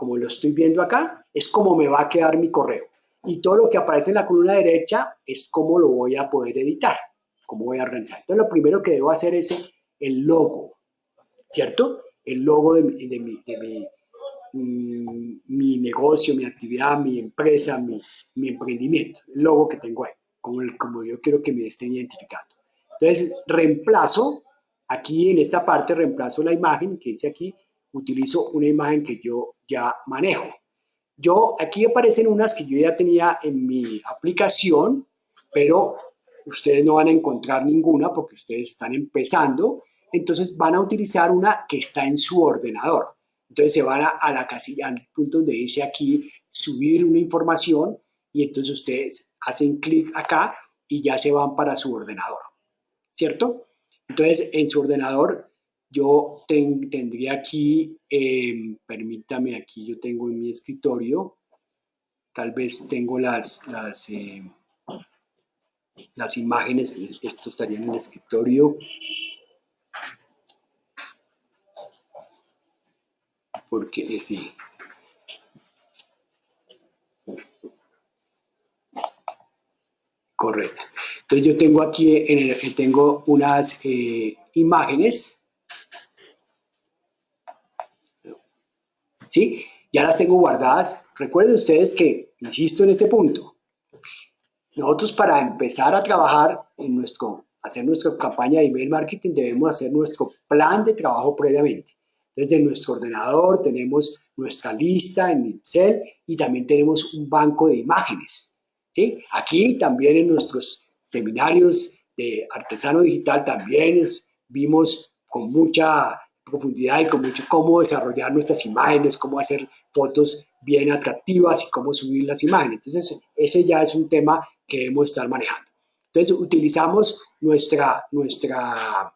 como lo estoy viendo acá, es como me va a quedar mi correo. Y todo lo que aparece en la columna derecha es cómo lo voy a poder editar, cómo voy a organizar. Entonces, lo primero que debo hacer es el logo, ¿cierto? El logo de, mi, mm, negocio, mi actividad, mi empresa, mi, mi, emprendimiento, el logo que tengo ahí, como, como yo quiero que me estén identificando. Entonces, reemplazo, aquí en esta parte reemplazo la imagen que dice aquí, utilizo una imagen que yo ya manejo. Yo, aquí aparecen unas que yo ya tenía en mi aplicación, pero ustedes no van a encontrar ninguna porque ustedes están empezando, entonces van a utilizar una que está en su ordenador. Entonces se van a, la casilla, al punto donde dice aquí subir una información y entonces ustedes hacen clic acá y ya se van para su ordenador, ¿cierto? Entonces en su ordenador yo tendría aquí, em, permítame, aquí yo tengo en mi escritorio, tal vez tengo las, las, em, las imágenes, esto estaría en el escritorio. Porque eh, sí. Correcto. Entonces yo tengo aquí, en tengo unas eh, imágenes ¿sí? Ya las tengo guardadas. Recuerden ustedes que, insisto en este punto, nosotros para empezar a trabajar en nuestro, hacer nuestra campaña de email marketing debemos hacer nuestro plan de trabajo previamente. Desde nuestro ordenador tenemos nuestra lista en Excel y también tenemos un banco de imágenes. ¿sí? Aquí también en nuestros seminarios de artesano digital también vimos con mucha profundidad y con mucho cómo desarrollar nuestras imágenes, cómo hacer fotos bien atractivas y cómo subir las imágenes. Entonces, ese ya es un tema que debemos estar manejando. Entonces, utilizamos nuestra, nuestra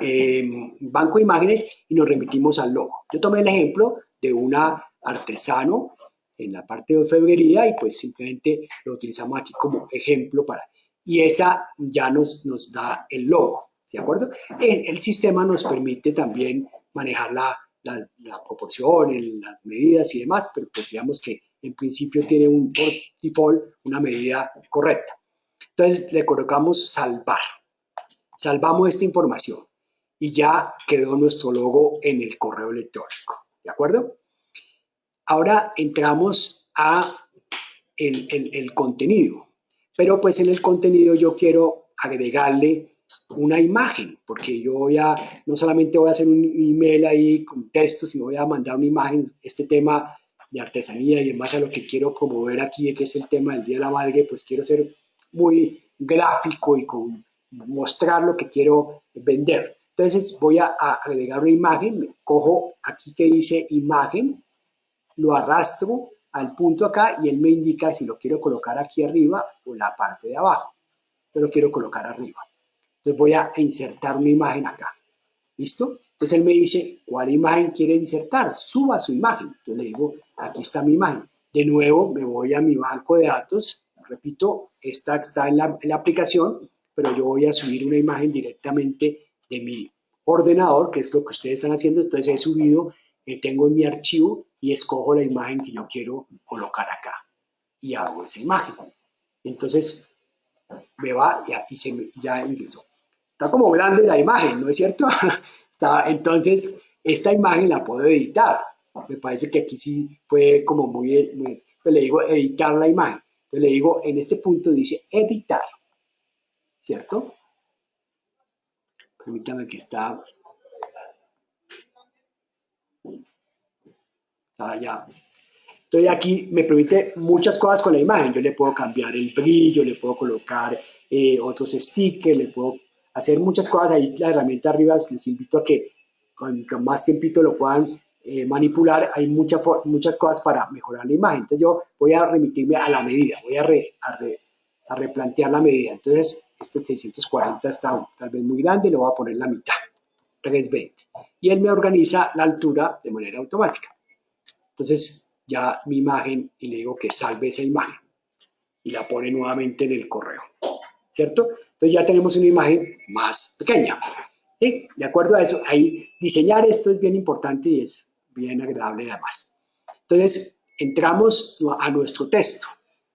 em, banco de imágenes y nos remitimos al logo. Yo tomé el ejemplo de una artesano en la parte de orfebrería y pues simplemente lo utilizamos aquí como ejemplo para... Y esa ya nos, nos da el logo. ¿De acuerdo? El, sistema nos permite también manejar la, la, proporción, las medidas y demás, pero pues digamos que en principio tiene un por default una medida correcta. Entonces le colocamos salvar. Salvamos esta información y ya quedó nuestro logo en el correo electrónico, ¿de acuerdo? Ahora entramos a el, el, el contenido, pero pues en el contenido yo quiero agregarle una imagen, porque yo voy a, no solamente voy a hacer un email ahí con texto, sino voy a mandar una imagen, este tema de artesanía y en a lo que quiero promover aquí, que es el tema del Día de la Madre, pues quiero ser muy gráfico y con mostrar lo que quiero vender. Entonces voy a, agregar una imagen, cojo aquí que dice imagen, lo arrastro al punto acá y él me indica si lo quiero colocar aquí arriba o la parte de abajo. Yo lo quiero colocar arriba. Entonces voy a insertar una imagen acá. ¿Listo? Entonces él me dice, ¿cuál imagen quiere insertar? Suba su imagen. Entonces le digo, aquí está mi imagen. De nuevo me voy a mi banco de datos. Repito, esta está en la, aplicación, pero yo voy a subir una imagen directamente de mi ordenador, que es lo que ustedes están haciendo. Entonces he subido, eh, tengo en mi archivo y escojo la imagen que yo quiero colocar acá. Y hago esa imagen. Entonces me va y, se ya ingresó. Como grande la imagen, ¿no es cierto? [laughs] Está, entonces, esta imagen la puedo editar. Me parece que aquí sí fue como muy... muy le digo editar la imagen. Entonces le digo, en este punto dice editar. ¿Cierto? Permítame que está... Está ya. Entonces aquí me permite muchas cosas con la imagen. Yo le puedo cambiar el brillo, le puedo colocar eh, otros stickers, le puedo hacer muchas cosas. Ahí la herramienta arriba, les invito a que con, más tiempito lo puedan eh, manipular. Hay muchas muchas cosas para mejorar la imagen. Entonces yo voy a remitirme a la medida, voy a, a, replantear la medida. Entonces este 640 está tal vez muy grande, lo voy a poner la mitad, 320. Y él me organiza la altura de manera automática. Entonces ya mi imagen y le digo que salve esa imagen y la pone nuevamente en el correo, ¿cierto? Entonces ya tenemos una imagen más pequeña. De acuerdo a eso, ahí diseñar esto es bien importante y es bien agradable además. Entonces, entramos a nuestro texto,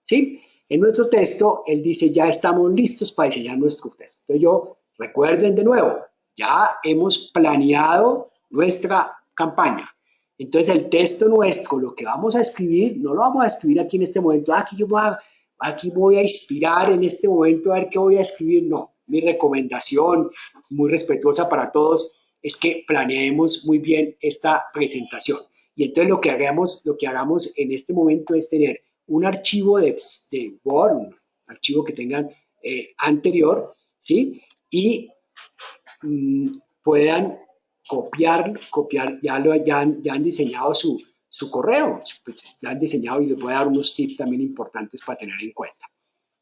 ¿sí? En nuestro texto, él dice, ya estamos listos para diseñar nuestro texto. Entonces yo, recuerden de nuevo, ya hemos planeado nuestra campaña. Entonces el texto nuestro, lo que vamos a escribir, no lo vamos a escribir aquí en este momento, ah, aquí yo voy a aquí voy a inspirar en este momento a ver qué voy a escribir. No, mi recomendación muy respetuosa para todos es que planeemos muy bien esta presentación. Y entonces lo que hagamos, lo que hagamos en este momento es tener un archivo de, de Word, un archivo que tengan eh, anterior, ¿sí? Y mm, puedan copiar, copiar, ya, lo, ya han diseñado su, su correo. Pues ya han diseñado y les voy a dar unos tips también importantes para tener en cuenta.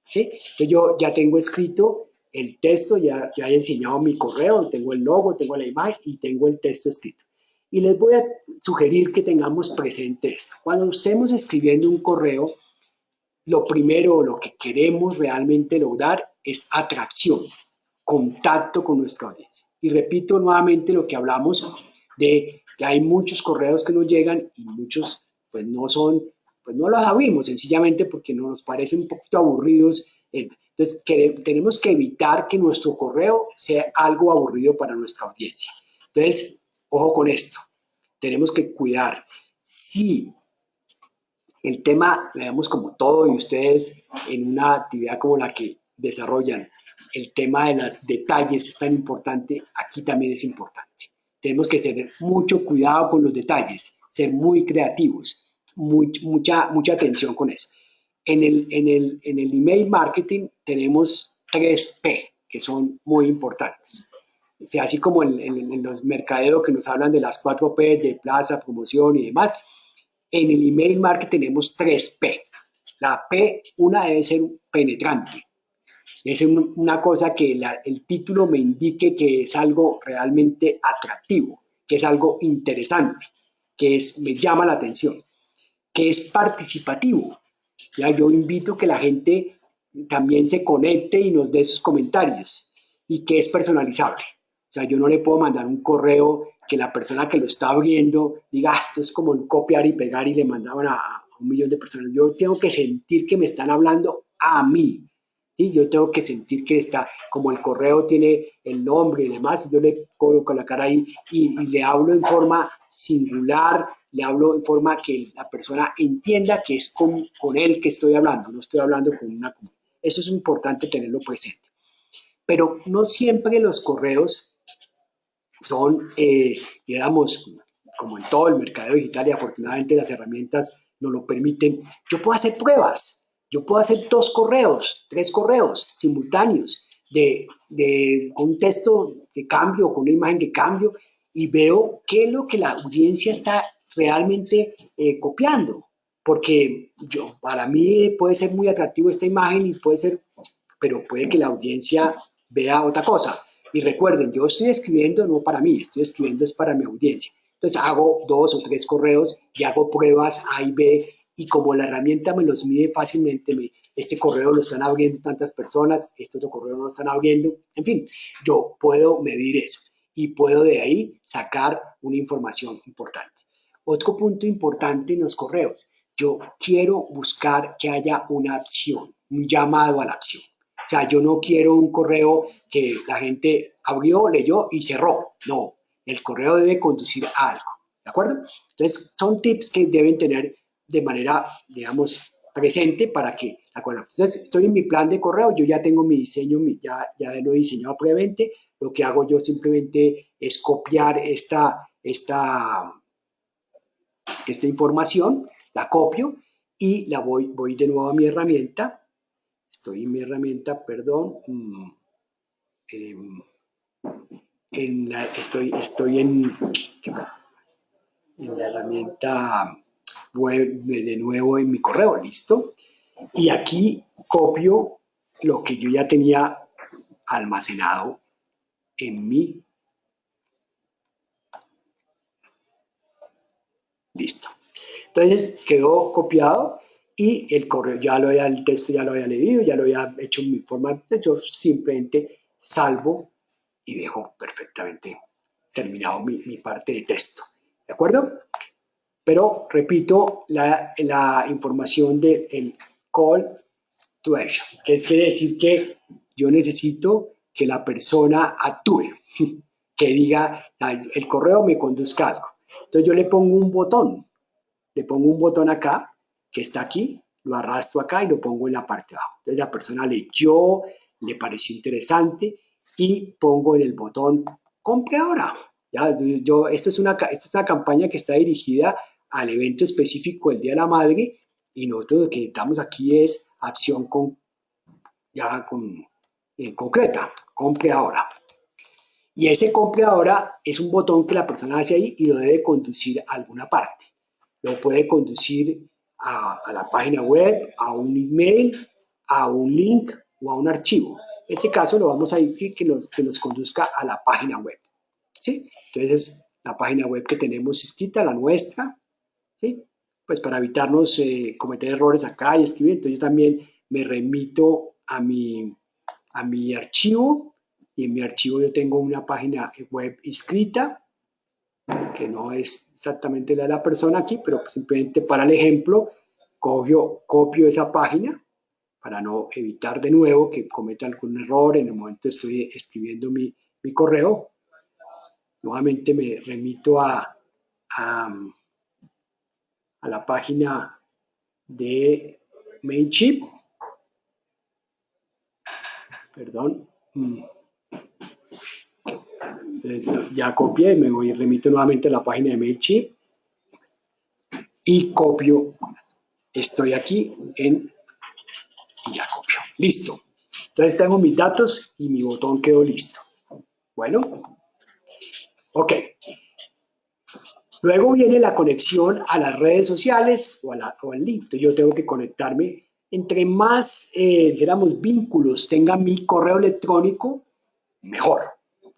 ¿sí? Entonces yo ya tengo escrito el texto, ya, ya he diseñado mi correo, tengo el logo, tengo la imagen y tengo el texto escrito. Y les voy a sugerir que tengamos presente esto. Cuando estemos escribiendo un correo, lo primero, lo que queremos realmente lograr es atracción, contacto con nuestra audiencia. Y repito nuevamente lo que hablamos de que hay muchos correos que nos llegan y muchos pues no son, pues no los abrimos sencillamente porque nos parecen un poquito aburridos. Entonces tenemos que evitar que nuestro correo sea algo aburrido para nuestra audiencia. Entonces, ojo con esto, tenemos que cuidar. Si el tema, veamos como todo y ustedes en una actividad como la que desarrollan, el tema de los detalles es tan importante, aquí también es importante tenemos que tener mucho cuidado con los detalles, ser muy creativos, mucha, mucha atención con eso. En el, en, el, en el email marketing tenemos tres P que son muy importantes. O sea, así como en, en, los mercaderos que nos hablan de las cuatro P de plaza, promoción y demás, en el email marketing tenemos tres P. La P, una debe ser penetrante, es una cosa que el título me indique que es algo realmente atractivo, que es algo interesante, que es, me llama la atención, que es participativo. Ya yo invito que la gente también se conecte y nos dé sus comentarios y que es personalizable. O sea, yo no le puedo mandar un correo que la persona que lo está abriendo diga, ah, esto es como copiar y pegar y le mandaban a un millón de personas. Yo tengo que sentir que me están hablando a mí, yo tengo que sentir que está, como el correo tiene el nombre y demás, yo le coloco la cara ahí y, le hablo en forma singular, le hablo en forma que la persona entienda que es con, él que estoy hablando, no estoy hablando con una... Eso es importante tenerlo presente. Pero no siempre los correos son, eh, digamos, como en todo el mercado digital y afortunadamente las herramientas nos lo permiten, yo puedo hacer pruebas Yo puedo hacer dos correos, tres correos simultáneos de, de, un texto de cambio, con una imagen de cambio y veo qué es lo que la audiencia está realmente eh, copiando. Porque yo, para mí puede ser muy atractivo esta imagen y puede ser, pero puede que la audiencia vea otra cosa. Y recuerden, yo estoy escribiendo no para mí, estoy escribiendo es para mi audiencia. Entonces hago dos o tres correos y hago pruebas A y B y como la herramienta me los mide fácilmente, me, este correo lo están abriendo tantas personas, este otro correo no lo están abriendo, en fin, yo puedo medir eso y puedo de ahí sacar una información importante. Otro punto importante en los correos, yo quiero buscar que haya una acción, un llamado a la acción. O sea, yo no quiero un correo que la gente abrió, leyó y cerró. No, el correo debe conducir a algo. ¿De acuerdo? Entonces, son tips que deben tener de manera, digamos, presente para que la Entonces, estoy en mi plan de correo, yo ya tengo mi diseño, ya, ya lo he diseñado previamente, lo que hago yo simplemente es copiar esta, esta, esta información, la copio y la voy, voy de nuevo a mi herramienta, estoy en mi herramienta, perdón, mm, em, en estoy, estoy en la herramienta de nuevo en mi correo, ¿listo? Y aquí copio lo que yo ya tenía almacenado en mi... Listo. Entonces quedó copiado y el correo ya lo había, el texto ya lo había leído, ya lo había hecho en mi forma, yo simplemente salvo y dejo perfectamente terminado mi, mi parte de texto. ¿De acuerdo? Pero repito la, la información del call to action, que quiere decir que yo necesito que la persona actúe, [laughs] que diga, el correo me conduzca algo. Entonces yo le pongo un botón, le pongo un botón acá, que está aquí, lo arrastro acá y lo pongo en la parte de abajo. Entonces la persona leyó, le pareció interesante y pongo en el botón compre ahora. Ya, yo, esto, es una, esta es una campaña que está dirigida al evento específico del Día de la Madre y nosotros lo que necesitamos aquí es acción con, ya con, eh, concreta, compre ahora. Y ese compre ahora es un botón que la persona hace ahí y lo debe conducir a alguna parte. Lo puede conducir a, a la página web, a un email, a un link o a un archivo. En ese caso lo vamos a decir que nos, que nos conduzca a la página web. ¿sí? Entonces, la página web que tenemos escrita, la nuestra, Pues para evitarnos eh, cometer errores acá y escribir, entonces yo también me remito a mi, a mi archivo. Y en mi archivo yo tengo una página web escrita que no es exactamente la de la persona aquí, pero simplemente para el ejemplo copio, copio esa página para no evitar de nuevo que cometa algún error en el momento estoy escribiendo mi, mi correo. Nuevamente me remito a a la página de MailChimp. Perdón. Mm. Eh, ya copié, me voy, remito nuevamente a la página de MailChimp y copio. Estoy aquí en y ya copio. Listo. Entonces tengo mis datos y mi botón quedó listo. Bueno. Ok. Luego viene la conexión a las redes sociales o, al link. Entonces yo tengo que conectarme. Entre más, eh, dijéramos, vínculos tenga mi correo electrónico, mejor.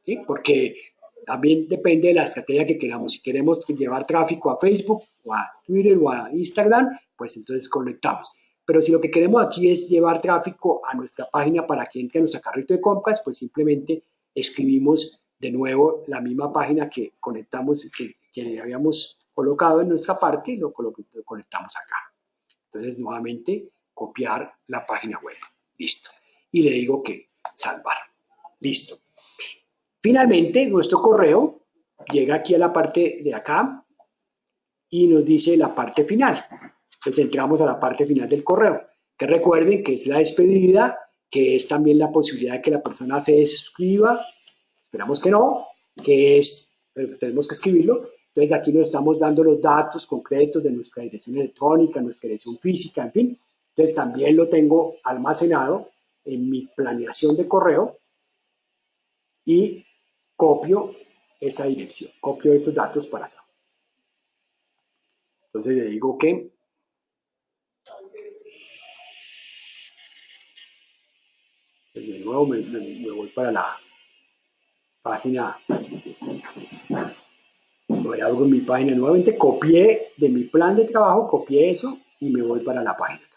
¿sí? Porque también depende de la estrategia que queramos. Si queremos llevar tráfico a Facebook o a Twitter o a Instagram, pues entonces conectamos. Pero si lo que queremos aquí es llevar tráfico a nuestra página para que entre a nuestro carrito de compras, pues simplemente escribimos de nuevo la misma página que conectamos, que, que habíamos colocado en nuestra parte y lo, conectamos acá. Entonces, nuevamente, copiar la página web. Listo. Y le digo que salvar. Listo. Finalmente, nuestro correo llega aquí a la parte de acá y nos dice la parte final. Entonces, entramos a la parte final del correo. Que recuerden que es la despedida, que es también la posibilidad de que la persona se suscriba Esperamos que no, que es, pero tenemos que escribirlo. Entonces aquí nos estamos dando los datos concretos de nuestra dirección electrónica, nuestra dirección física, en fin. Entonces también lo tengo almacenado en mi planeación de correo y copio esa dirección, copio esos datos para acá. Entonces le digo que de nuevo me, voy para la página. Voy a mi página nuevamente. Copié de mi plan de trabajo copié eso y me voy para la página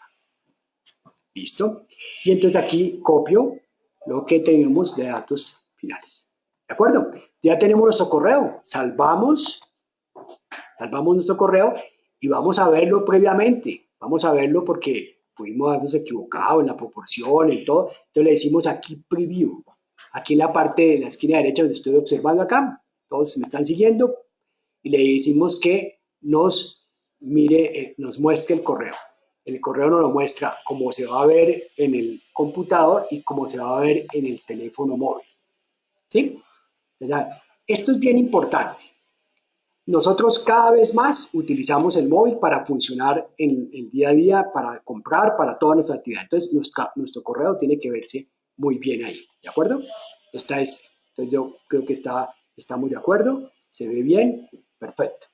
listo. Y entonces aquí copio lo que tenemos de datos finales. De acuerdo ya tenemos nuestro correo. Salvamos salvamos nuestro correo y vamos a verlo previamente. Vamos a verlo porque pudimos habernos equivocado en la proporción, y todo. Entonces le decimos aquí preview. Aquí en la parte de la esquina derecha donde estoy observando acá, todos me están siguiendo, y le decimos que nos mire, eh, nos muestre el correo. El correo nos lo muestra como se va a ver en el computador y como se va a ver en el teléfono móvil. ¿Sí? Esto es bien importante. Nosotros cada vez más utilizamos el móvil para funcionar en el día a día, para comprar, para toda nuestra actividad. Entonces, nuestro correo tiene que verse muy bien ahí, ¿de acuerdo? Esta es, entonces yo creo que está, estamos de acuerdo, se ve bien, perfecto.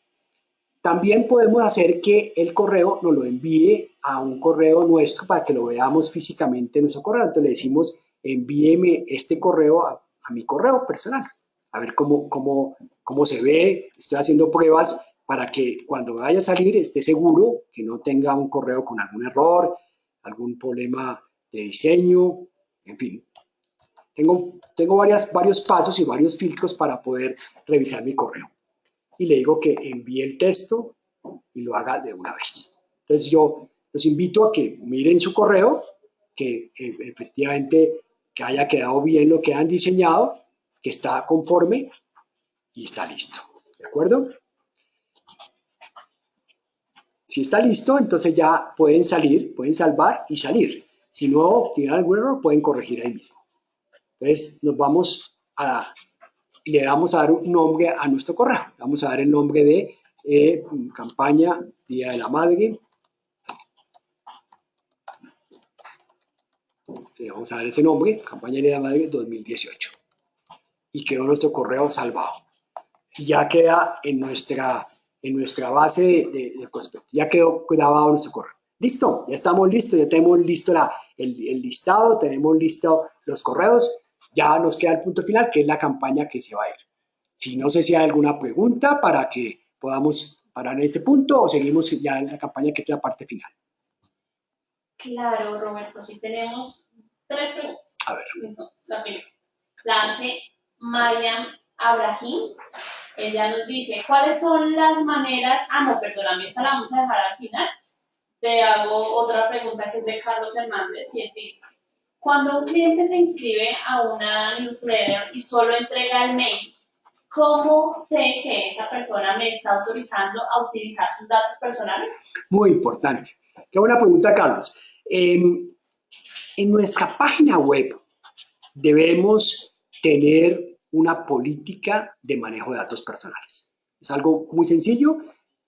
También podemos hacer que el correo nos lo envíe a un correo nuestro para que lo veamos físicamente en nuestro correo. Entonces le decimos, envíeme este correo a, a mi correo personal a ver cómo, cómo, cómo se ve. Estoy haciendo pruebas para que cuando vaya a salir esté seguro, que no tenga un correo con algún error, algún problema de diseño, en fin. Tengo, tengo varias, varios pasos y varios filtros para poder revisar mi correo. Y le digo que envíe el texto y lo haga de una vez. Entonces yo los invito a que miren su correo, que eh, efectivamente que haya quedado bien lo que han diseñado que está conforme y está listo. ¿De acuerdo? Si está listo, entonces ya pueden salir, pueden salvar y salir. Si no tienen algún error, pueden corregir ahí mismo. Entonces nos vamos a, le vamos a dar un nombre a nuestro correo. Vamos a dar el nombre de eh, campaña Día de la Madre. Le vamos a dar ese nombre, campaña Día de la Madre 2018 y quedó nuestro correo salvado. Y ya queda en nuestra, en nuestra base de, de, ya quedó grabado nuestro correo. Listo, ya estamos listos, ya tenemos listo la, el, el, listado, tenemos listo los correos, ya nos queda el punto final, que es la campaña que se va a ir. Si no sé si hay alguna pregunta para que podamos parar en ese punto o seguimos ya en la campaña que es la parte final. Claro, Roberto, si tenemos tres preguntas. A ver. Entonces, la primera, la hace Mariam Abrahim. Ella nos dice, ¿cuáles son las maneras? Ah, no, perdóname, esta la vamos a dejar al final. Te hago otra pregunta que es de Carlos Hernández y él dice, cuando un cliente se inscribe a una newsletter y solo entrega el mail, ¿cómo sé que esa persona me está autorizando a utilizar sus datos personales? Muy importante. Qué buena pregunta, Carlos. en nuestra página web debemos tener una política de manejo de datos personales. Es algo muy sencillo.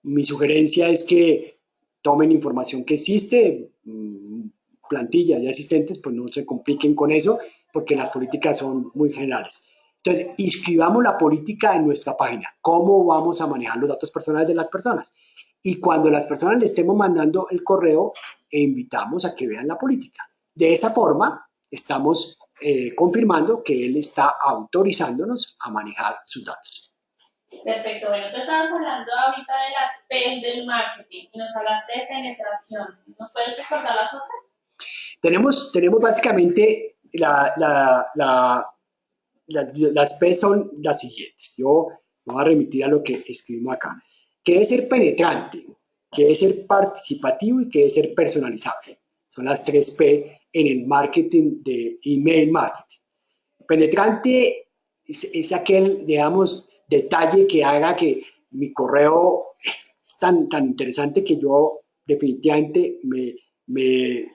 Mi sugerencia es que tomen información que existe, mm, plantillas ya existentes, pues no se compliquen con eso, porque las políticas son muy generales. Entonces, inscribamos la política en nuestra página. ¿Cómo vamos a manejar los datos personales de las personas? Y cuando las personas le estemos mandando el correo, e invitamos a que vean la política. De esa forma, estamos eh, confirmando que él está autorizándonos a manejar sus datos. Perfecto, bueno, tú estabas hablando ahorita de las P del marketing y nos hablaste de penetración. ¿Nos puedes recordar las otras? Tenemos, tenemos básicamente la, la, la, las P son las siguientes. Yo me voy a remitir a lo que escribimos acá. ¿Qué es ser penetrante? ¿Qué es ser participativo? ¿Y qué es ser personalizable? Son las tres P en el marketing de email marketing. Penetrante es, aquel, digamos, detalle que haga que mi correo es tan, tan interesante que yo definitivamente me, me,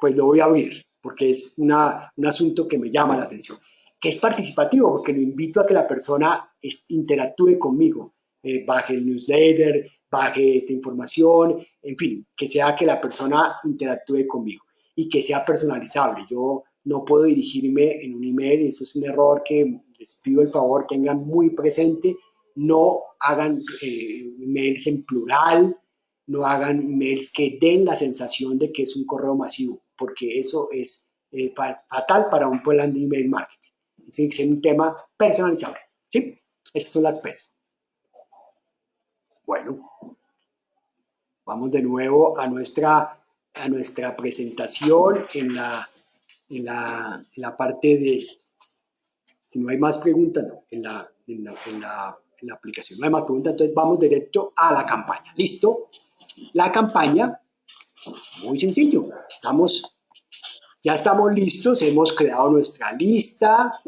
pues lo voy a abrir porque es una, un asunto que me llama la atención. Que es participativo porque lo invito a que la persona interactúe conmigo, eh, baje el newsletter, baje esta información, en fin, que sea que la persona interactúe conmigo y que sea personalizable. Yo no puedo dirigirme en un email, eso es un error que les pido el favor tengan muy presente, no hagan eh, emails en plural, no hagan emails que den la sensación de que es un correo masivo, porque eso es eh, fatal para un plan de email marketing. Tiene que ser un tema personalizable. ¿sí? Esas son las P's. Bueno, vamos de nuevo a nuestra, a nuestra presentación en la, en la, parte de, si no hay más preguntas, no, en la, en la, en la, aplicación no hay más preguntas, entonces vamos directo a la campaña. ¿Listo? La campaña, muy sencillo, estamos, ya estamos listos, hemos creado nuestra lista,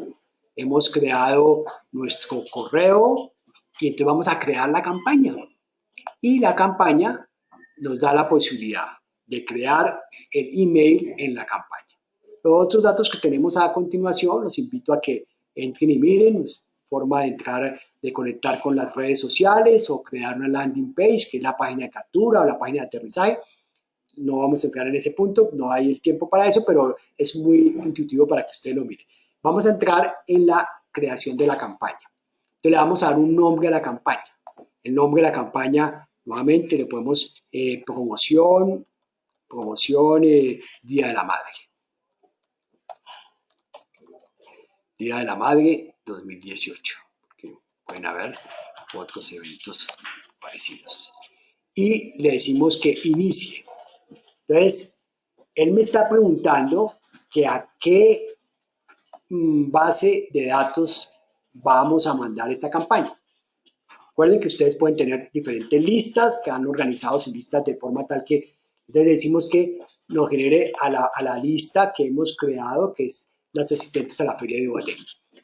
hemos creado nuestro correo y entonces vamos a crear la campaña. Y la campaña nos da la posibilidad de crear el email en la campaña. Los otros datos que tenemos a continuación, los invito a que entren y miren, forma de entrar, de conectar con las redes sociales o crear una landing page, que es la página de captura o la página de aterrizaje. No vamos a entrar en ese punto, no hay el tiempo para eso, pero es muy intuitivo para que ustedes lo miren. Vamos a entrar en la creación de la campaña. Entonces le vamos a dar un nombre a la campaña. El nombre de la campaña, nuevamente le ponemos eh, promoción, promoción eh, Día de la Madre. Día de la Madre 2018. pueden haber otros eventos parecidos. Y le decimos que inicie. Entonces, él me está preguntando que a qué mm, base de datos vamos a mandar esta campaña. Recuerden que ustedes pueden tener diferentes listas que han organizado sus listas de forma tal que entonces decimos que nos genere a la, a la lista que hemos creado, que es las asistentes a la feria de Ibagué.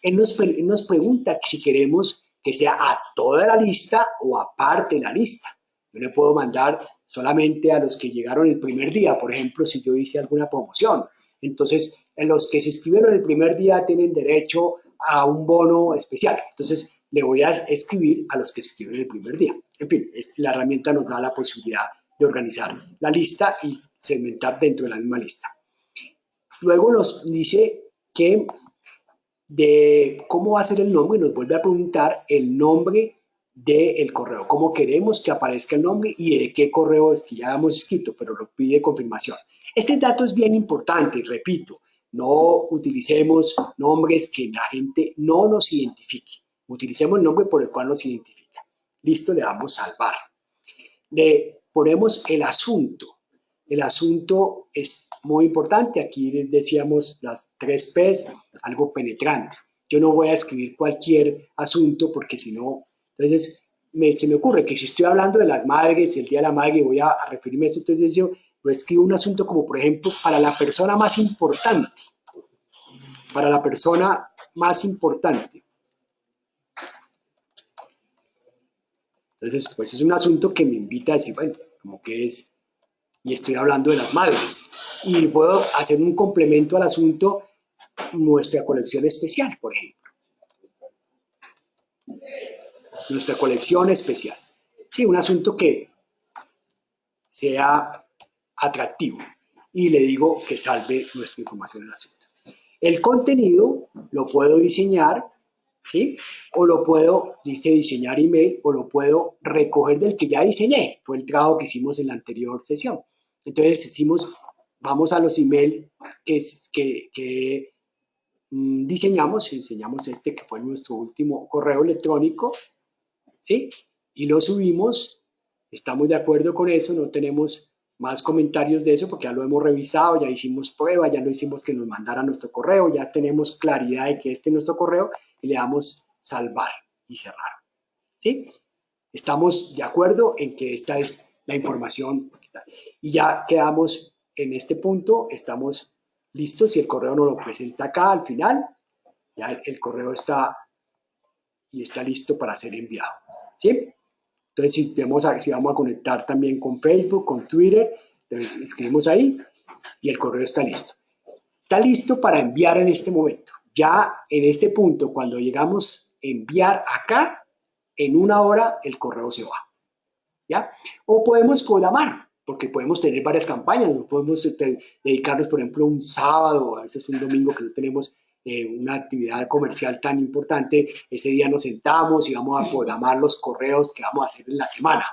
Él nos, nos pregunta si queremos que sea a toda la lista o aparte de la lista. Yo le puedo mandar solamente a los que llegaron el primer día, por ejemplo, si yo hice alguna promoción. Entonces, los que se inscribieron el primer día tienen derecho a un bono especial. Entonces, le voy a escribir a los que se inscribieron el primer día. En fin, es, la herramienta nos da la posibilidad de organizar la lista y segmentar dentro de la misma lista. Luego nos dice que de cómo va a ser el nombre, nos vuelve a preguntar el nombre del correo, cómo queremos que aparezca el nombre y de qué correo es que ya hemos escrito, pero lo pide confirmación. Este dato es bien importante, repito, no utilicemos nombres que la gente no nos identifique. Utilicemos el nombre por el cual nos identifica. Listo, le damos salvar. Le ponemos el asunto. El asunto es muy importante. Aquí les decíamos las tres P's, algo penetrante. Yo no voy a escribir cualquier asunto porque si no, entonces se me ocurre que si estoy hablando de las madres, el Día de la Madre, voy a, referirme a esto, entonces yo lo escribo un asunto como, por ejemplo, para la persona más importante. Para la persona más importante. Entonces, pues es un asunto que me invita a decir, bueno, como que es y estoy hablando de las madres. Y puedo hacer un complemento al asunto, nuestra colección especial, por ejemplo. Nuestra colección especial. Sí, un asunto que sea atractivo. Y le digo que salve nuestra información en el asunto. El contenido lo puedo diseñar, ¿sí? O lo puedo, dice diseñar email, o lo puedo recoger del que ya diseñé. Fue el trabajo que hicimos en la anterior sesión. Entonces decimos, vamos a los emails que, que, que mm, diseñamos, enseñamos este que fue nuestro último correo electrónico, ¿sí? Y lo subimos, estamos de acuerdo con eso, no tenemos más comentarios de eso porque ya lo hemos revisado, ya hicimos prueba, ya lo hicimos que nos mandara nuestro correo, ya tenemos claridad de que este es nuestro correo y le damos salvar y cerrar, ¿sí? Estamos de acuerdo en que esta es la información y ya quedamos en este punto, estamos listos. Si el correo nos lo presenta acá al final, ya el, correo está y está listo para ser enviado. ¿sí? Entonces, si, tenemos, si vamos a conectar también con Facebook, con Twitter, escribimos ahí y el correo está listo. Está listo para enviar en este momento. Ya en este punto, cuando llegamos a enviar acá, en una hora el correo se va. ¿ya? O podemos programar, porque podemos tener varias campañas, podemos este, dedicarnos, por ejemplo, un sábado, a veces un domingo que no tenemos eh, una actividad comercial tan importante, ese día nos sentamos y vamos a programar los correos que vamos a hacer en la semana.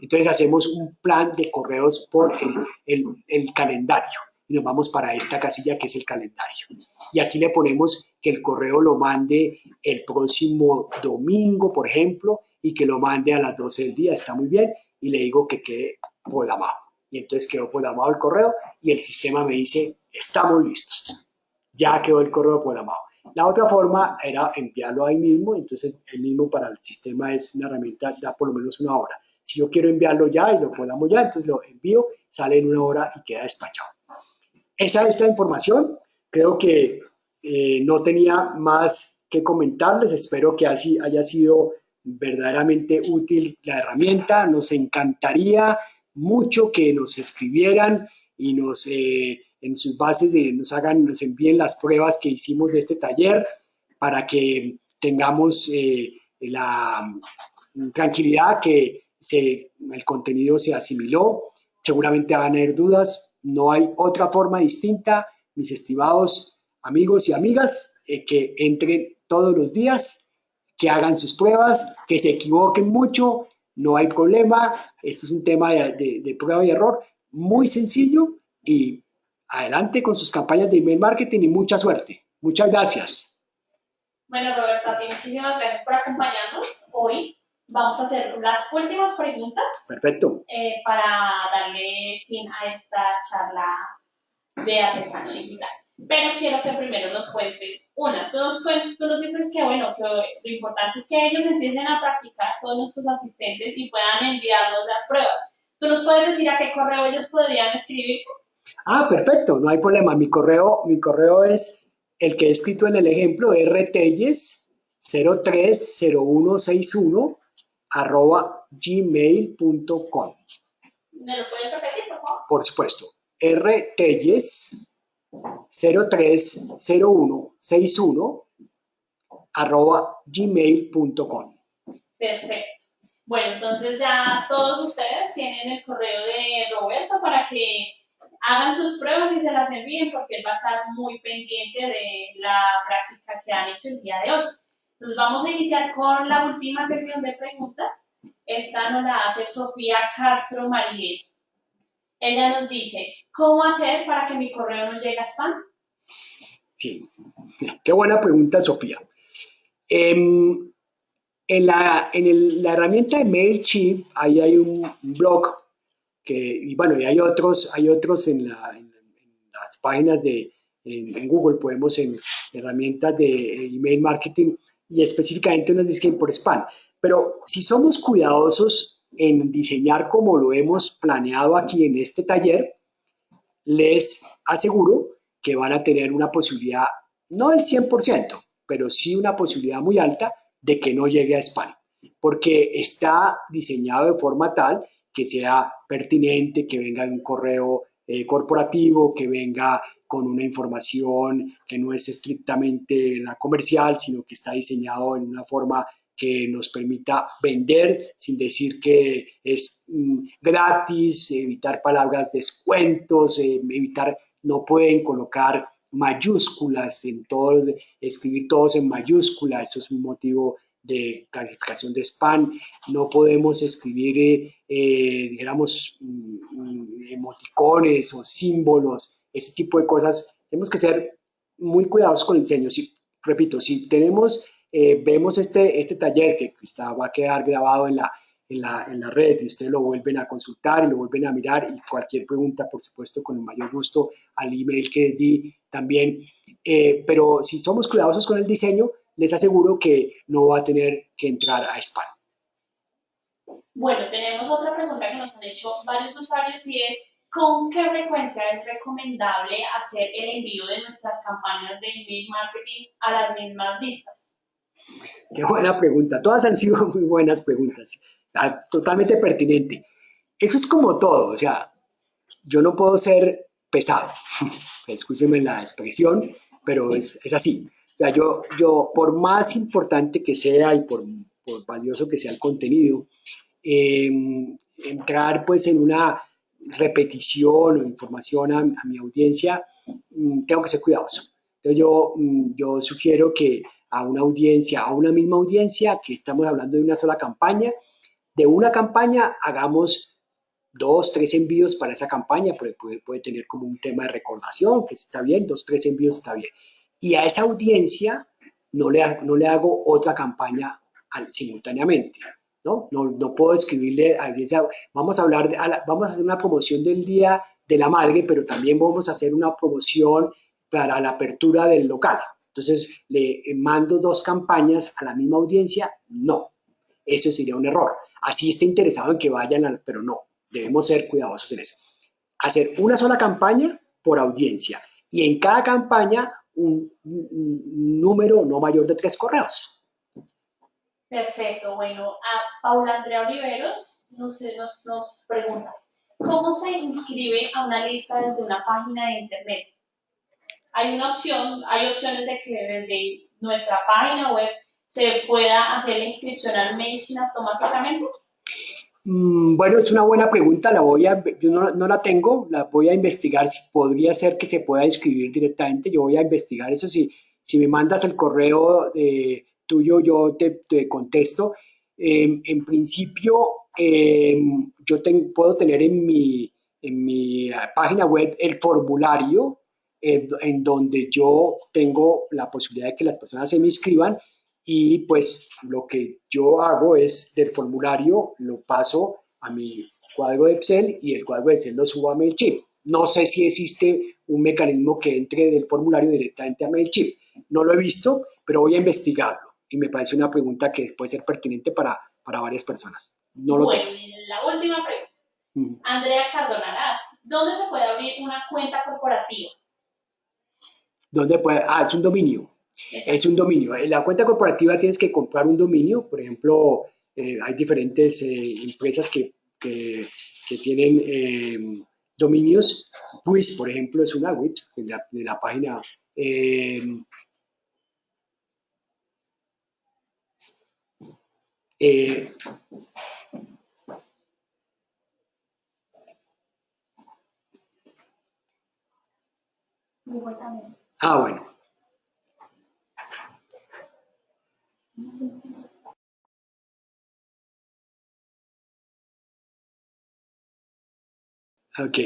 Entonces hacemos un plan de correos por el, el, calendario y nos vamos para esta casilla que es el calendario. Y aquí le ponemos que el correo lo mande el próximo domingo, por ejemplo, y que lo mande a las 12 del día, está muy bien, y le digo que quede programado. Y entonces quedó programado el correo y el sistema me dice, estamos listos. Ya quedó el correo programado. La otra forma era enviarlo ahí mismo, entonces el mismo para el sistema es una herramienta, da por lo menos una hora. Si yo quiero enviarlo ya y lo podamos ya, entonces lo envío, sale en una hora y queda despachado. Esa es la información. Creo que eh, no tenía más que comentarles. Espero que así haya sido verdaderamente útil la herramienta. Nos encantaría mucho que nos escribieran y nos eh, en sus bases nos hagan, nos envíen las pruebas que hicimos de este taller para que tengamos eh, la tranquilidad que el contenido se asimiló. Seguramente van a haber dudas. No hay otra forma distinta, mis estimados amigos y amigas, eh, que entren todos los días, que hagan sus pruebas, que se equivoquen mucho, no hay problema. Este es un tema de, de prueba y error muy sencillo y adelante con sus campañas de email marketing y mucha suerte. Muchas gracias. Bueno, Roberta, muchísimas gracias por acompañarnos hoy. Vamos a hacer las últimas preguntas. Perfecto. Eh, para darle fin a esta charla de artesano digital. Pero quiero que primero nos cuentes una. Tú nos, tú nos dices que, bueno, que lo importante es que ellos empiecen a practicar, todos nuestros asistentes, y puedan enviarnos las pruebas. ¿Tú nos puedes decir a qué correo ellos podrían escribir? Ah, perfecto, no hay problema. Mi correo, mi correo es el que he escrito en el ejemplo, rtelles 030161 arroba gmail.com. ¿Me lo puedes repetir, por favor? Por supuesto. rtelles 030161 arroba gmail.com. Perfecto. Bueno, entonces ya todos ustedes tienen el correo de Roberto para que hagan sus pruebas y se las envíen porque él va a estar muy pendiente de la práctica que han hecho el día de hoy. Entonces vamos a iniciar con la última sección de preguntas. Esta nos la hace Sofía Castro Mariel. Ella nos dice, ¿cómo hacer para que mi correo no llegue a spam? Sí, qué buena pregunta, Sofía. Em, en, la, en la herramienta de MailChimp, ahí hay un blog que, y bueno, y hay otros, hay otros en, la, en, las páginas de Google, podemos en herramientas de email marketing y específicamente nos dicen por spam. Pero si somos cuidadosos en diseñar como lo hemos planeado aquí en este taller, les aseguro que van a tener una posibilidad, no del 100%, pero sí una posibilidad muy alta de que no llegue a spam, porque está diseñado de forma tal que sea pertinente, que venga de un correo eh, corporativo, que venga con una información que no es estrictamente la comercial, sino que está diseñado en una forma que nos permita vender sin decir que es mm, gratis, evitar palabras descuentos, eh, evitar, no pueden colocar mayúsculas en todos, escribir todos en mayúscula, eso es un motivo de calificación de spam, no podemos escribir, eh, eh, digamos, mm, mm, emoticones o símbolos, ese tipo de cosas. Tenemos que ser muy cuidadosos con el diseño. Si, repito, si tenemos, eh, vemos este, este taller que está, va a quedar grabado en la, en la, en la, red y ustedes lo vuelven a consultar y lo vuelven a mirar y cualquier pregunta, por supuesto, con el mayor gusto al email que di también. pero si somos cuidadosos con el diseño, les aseguro que no va a tener que entrar a spam. Bueno, tenemos otra pregunta que nos han hecho varios usuarios y es ¿con qué frecuencia es recomendable hacer el envío de nuestras campañas de email marketing a las mismas listas? Qué buena pregunta. Todas han sido [laughs] muy buenas preguntas. Totalmente pertinente. Eso es como todo. O sea, yo no puedo ser pesado. [laughs] Escúcheme la expresión, pero es, es así. O sea, yo, yo, por más importante que sea y por, por valioso que sea el contenido, em, entrar pues en una repetición o información a, mi audiencia, mm, tengo que ser cuidadoso. Entonces yo, mm, yo sugiero que a una audiencia, a una misma audiencia, que estamos hablando de una sola campaña, de una campaña hagamos dos, tres envíos para esa campaña, porque puede, puede tener como un tema de recordación, que está bien, dos, tres envíos está bien. Y a esa audiencia no le, no le hago otra campaña simultáneamente. ¿no? ¿no? No, puedo escribirle a alguien, vamos a hablar, de, vamos a hacer una promoción del Día de la Madre, pero también vamos a hacer una promoción para la apertura del local. Entonces, le mando dos campañas a la misma audiencia, no. Eso sería un error. Así está interesado en que vayan, pero no. Debemos ser cuidadosos en eso. Hacer una sola campaña por audiencia y en cada campaña un, número no mayor de tres correos. Perfecto. Bueno, a Paula Andrea Oliveros nos, nos pregunta, ¿cómo se inscribe a una lista desde una página de internet? Hay una opción, hay opciones de que desde nuestra página web se pueda hacer la inscripción al MailChimp automáticamente. Mm, bueno, es una buena pregunta, la voy a, yo no, la tengo, la voy a investigar, si podría ser que se pueda inscribir directamente, yo voy a investigar eso, si, si me mandas el correo eh, tuyo, yo te, te contesto. Em, en principio, em, yo puedo tener en mi, en mi página web el formulario en, en donde yo tengo la posibilidad de que las personas se me inscriban y pues lo que yo hago es del formulario lo paso a mi cuadro de Excel y el cuadro de Excel lo subo a MailChimp. No sé si existe un mecanismo que entre del formulario directamente a MailChimp. No lo he visto, pero voy a investigarlo y me parece una pregunta que puede ser pertinente para, para varias personas. No lo bueno, la última pregunta. Andrea Cardonalaz, ¿dónde se puede abrir una cuenta corporativa? ¿Dónde puede? Ah, es un dominio. Es un dominio. En la cuenta corporativa tienes que comprar un dominio. Por ejemplo, eh, hay diferentes eh, empresas que, que, tienen eh, dominios. WIS, por ejemplo, es una WIPS de la, de la página. Ah, bueno. Ok,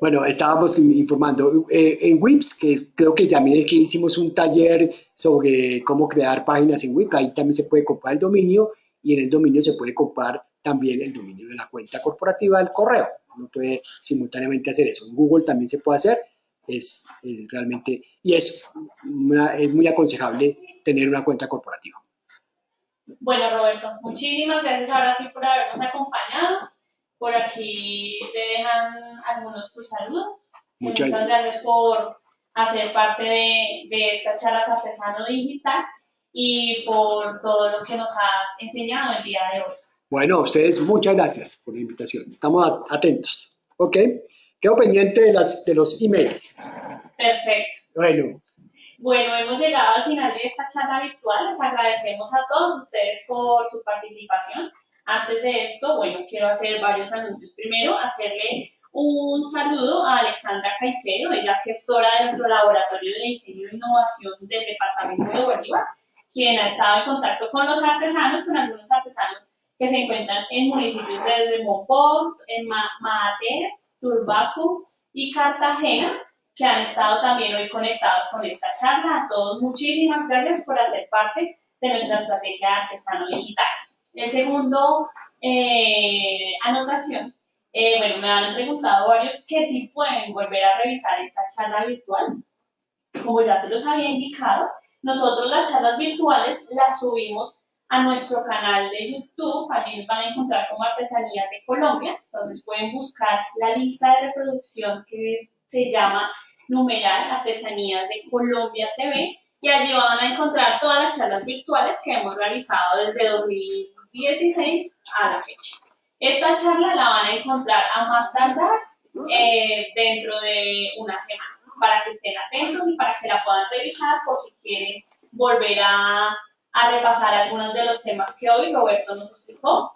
bueno, estábamos informando eh, en WIPS, que creo que también es que hicimos un taller sobre cómo crear páginas en WIPS, ahí también se puede comprar el dominio y en el dominio se puede comprar también el dominio de la cuenta corporativa del correo. Uno puede simultáneamente hacer eso. En Google también se puede hacer, es, realmente, y es, es muy aconsejable tener una cuenta corporativa. Bueno, Roberto, muchísimas gracias ahora sí por habernos acompañado. Por aquí te dejan algunos tus saludos. Muchas, gracias por hacer parte de, de esta charla artesano digital y por todo lo que nos has enseñado el día de hoy. Bueno, a ustedes muchas gracias por la invitación. Estamos atentos. ¿Ok? Quedo pendiente de, las, de los emails. Perfecto. Bueno, bueno, hemos llegado al final de esta charla virtual. Les agradecemos a todos ustedes por su participación. Antes de esto, bueno, quiero hacer varios anuncios. Primero, hacerle un saludo a Alexandra Caicedo, ella es gestora de nuestro laboratorio de diseño e innovación del departamento de Bolívar, quien ha estado en contacto con los artesanos, con algunos artesanos que se encuentran en municipios desde Mompox, en Maates, Turbaco y Cartagena, que han estado también hoy conectados con esta charla. A todos muchísimas gracias por hacer parte de nuestra estrategia de artesano digital. El segundo eh, anotación, eh, bueno, me han preguntado varios que si pueden volver a revisar esta charla virtual. Como ya se los había indicado, nosotros las charlas virtuales las subimos a nuestro canal de YouTube, allí van a encontrar como Artesanías de Colombia, entonces pueden buscar la lista de reproducción que se llama numeral Artesanías de Colombia TV y allí van a encontrar todas las charlas virtuales que hemos realizado desde 2016 a la fecha. Esta charla la van a encontrar a más tardar eh, dentro de una semana para que estén atentos y para que la puedan revisar por si quieren volver a, a repasar algunos de los temas que hoy Roberto nos explicó.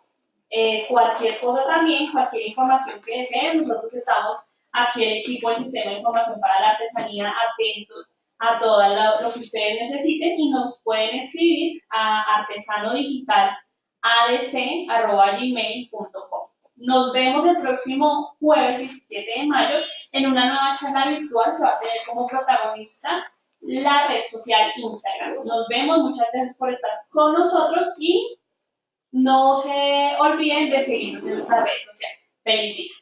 eh, cualquier cosa también, cualquier información que deseen. Nosotros estamos aquí el equipo del Sistema de Información para la Artesanía atentos a todo lo, que ustedes necesiten y nos pueden escribir a artesanodigital.adc.gmail.com. Nos vemos el próximo jueves 17 de mayo en una nueva charla virtual que va a tener como protagonista la red social Instagram. Nos vemos, muchas gracias por estar con nosotros y no se olviden de seguirnos en nuestras redes sociales. Feliz día.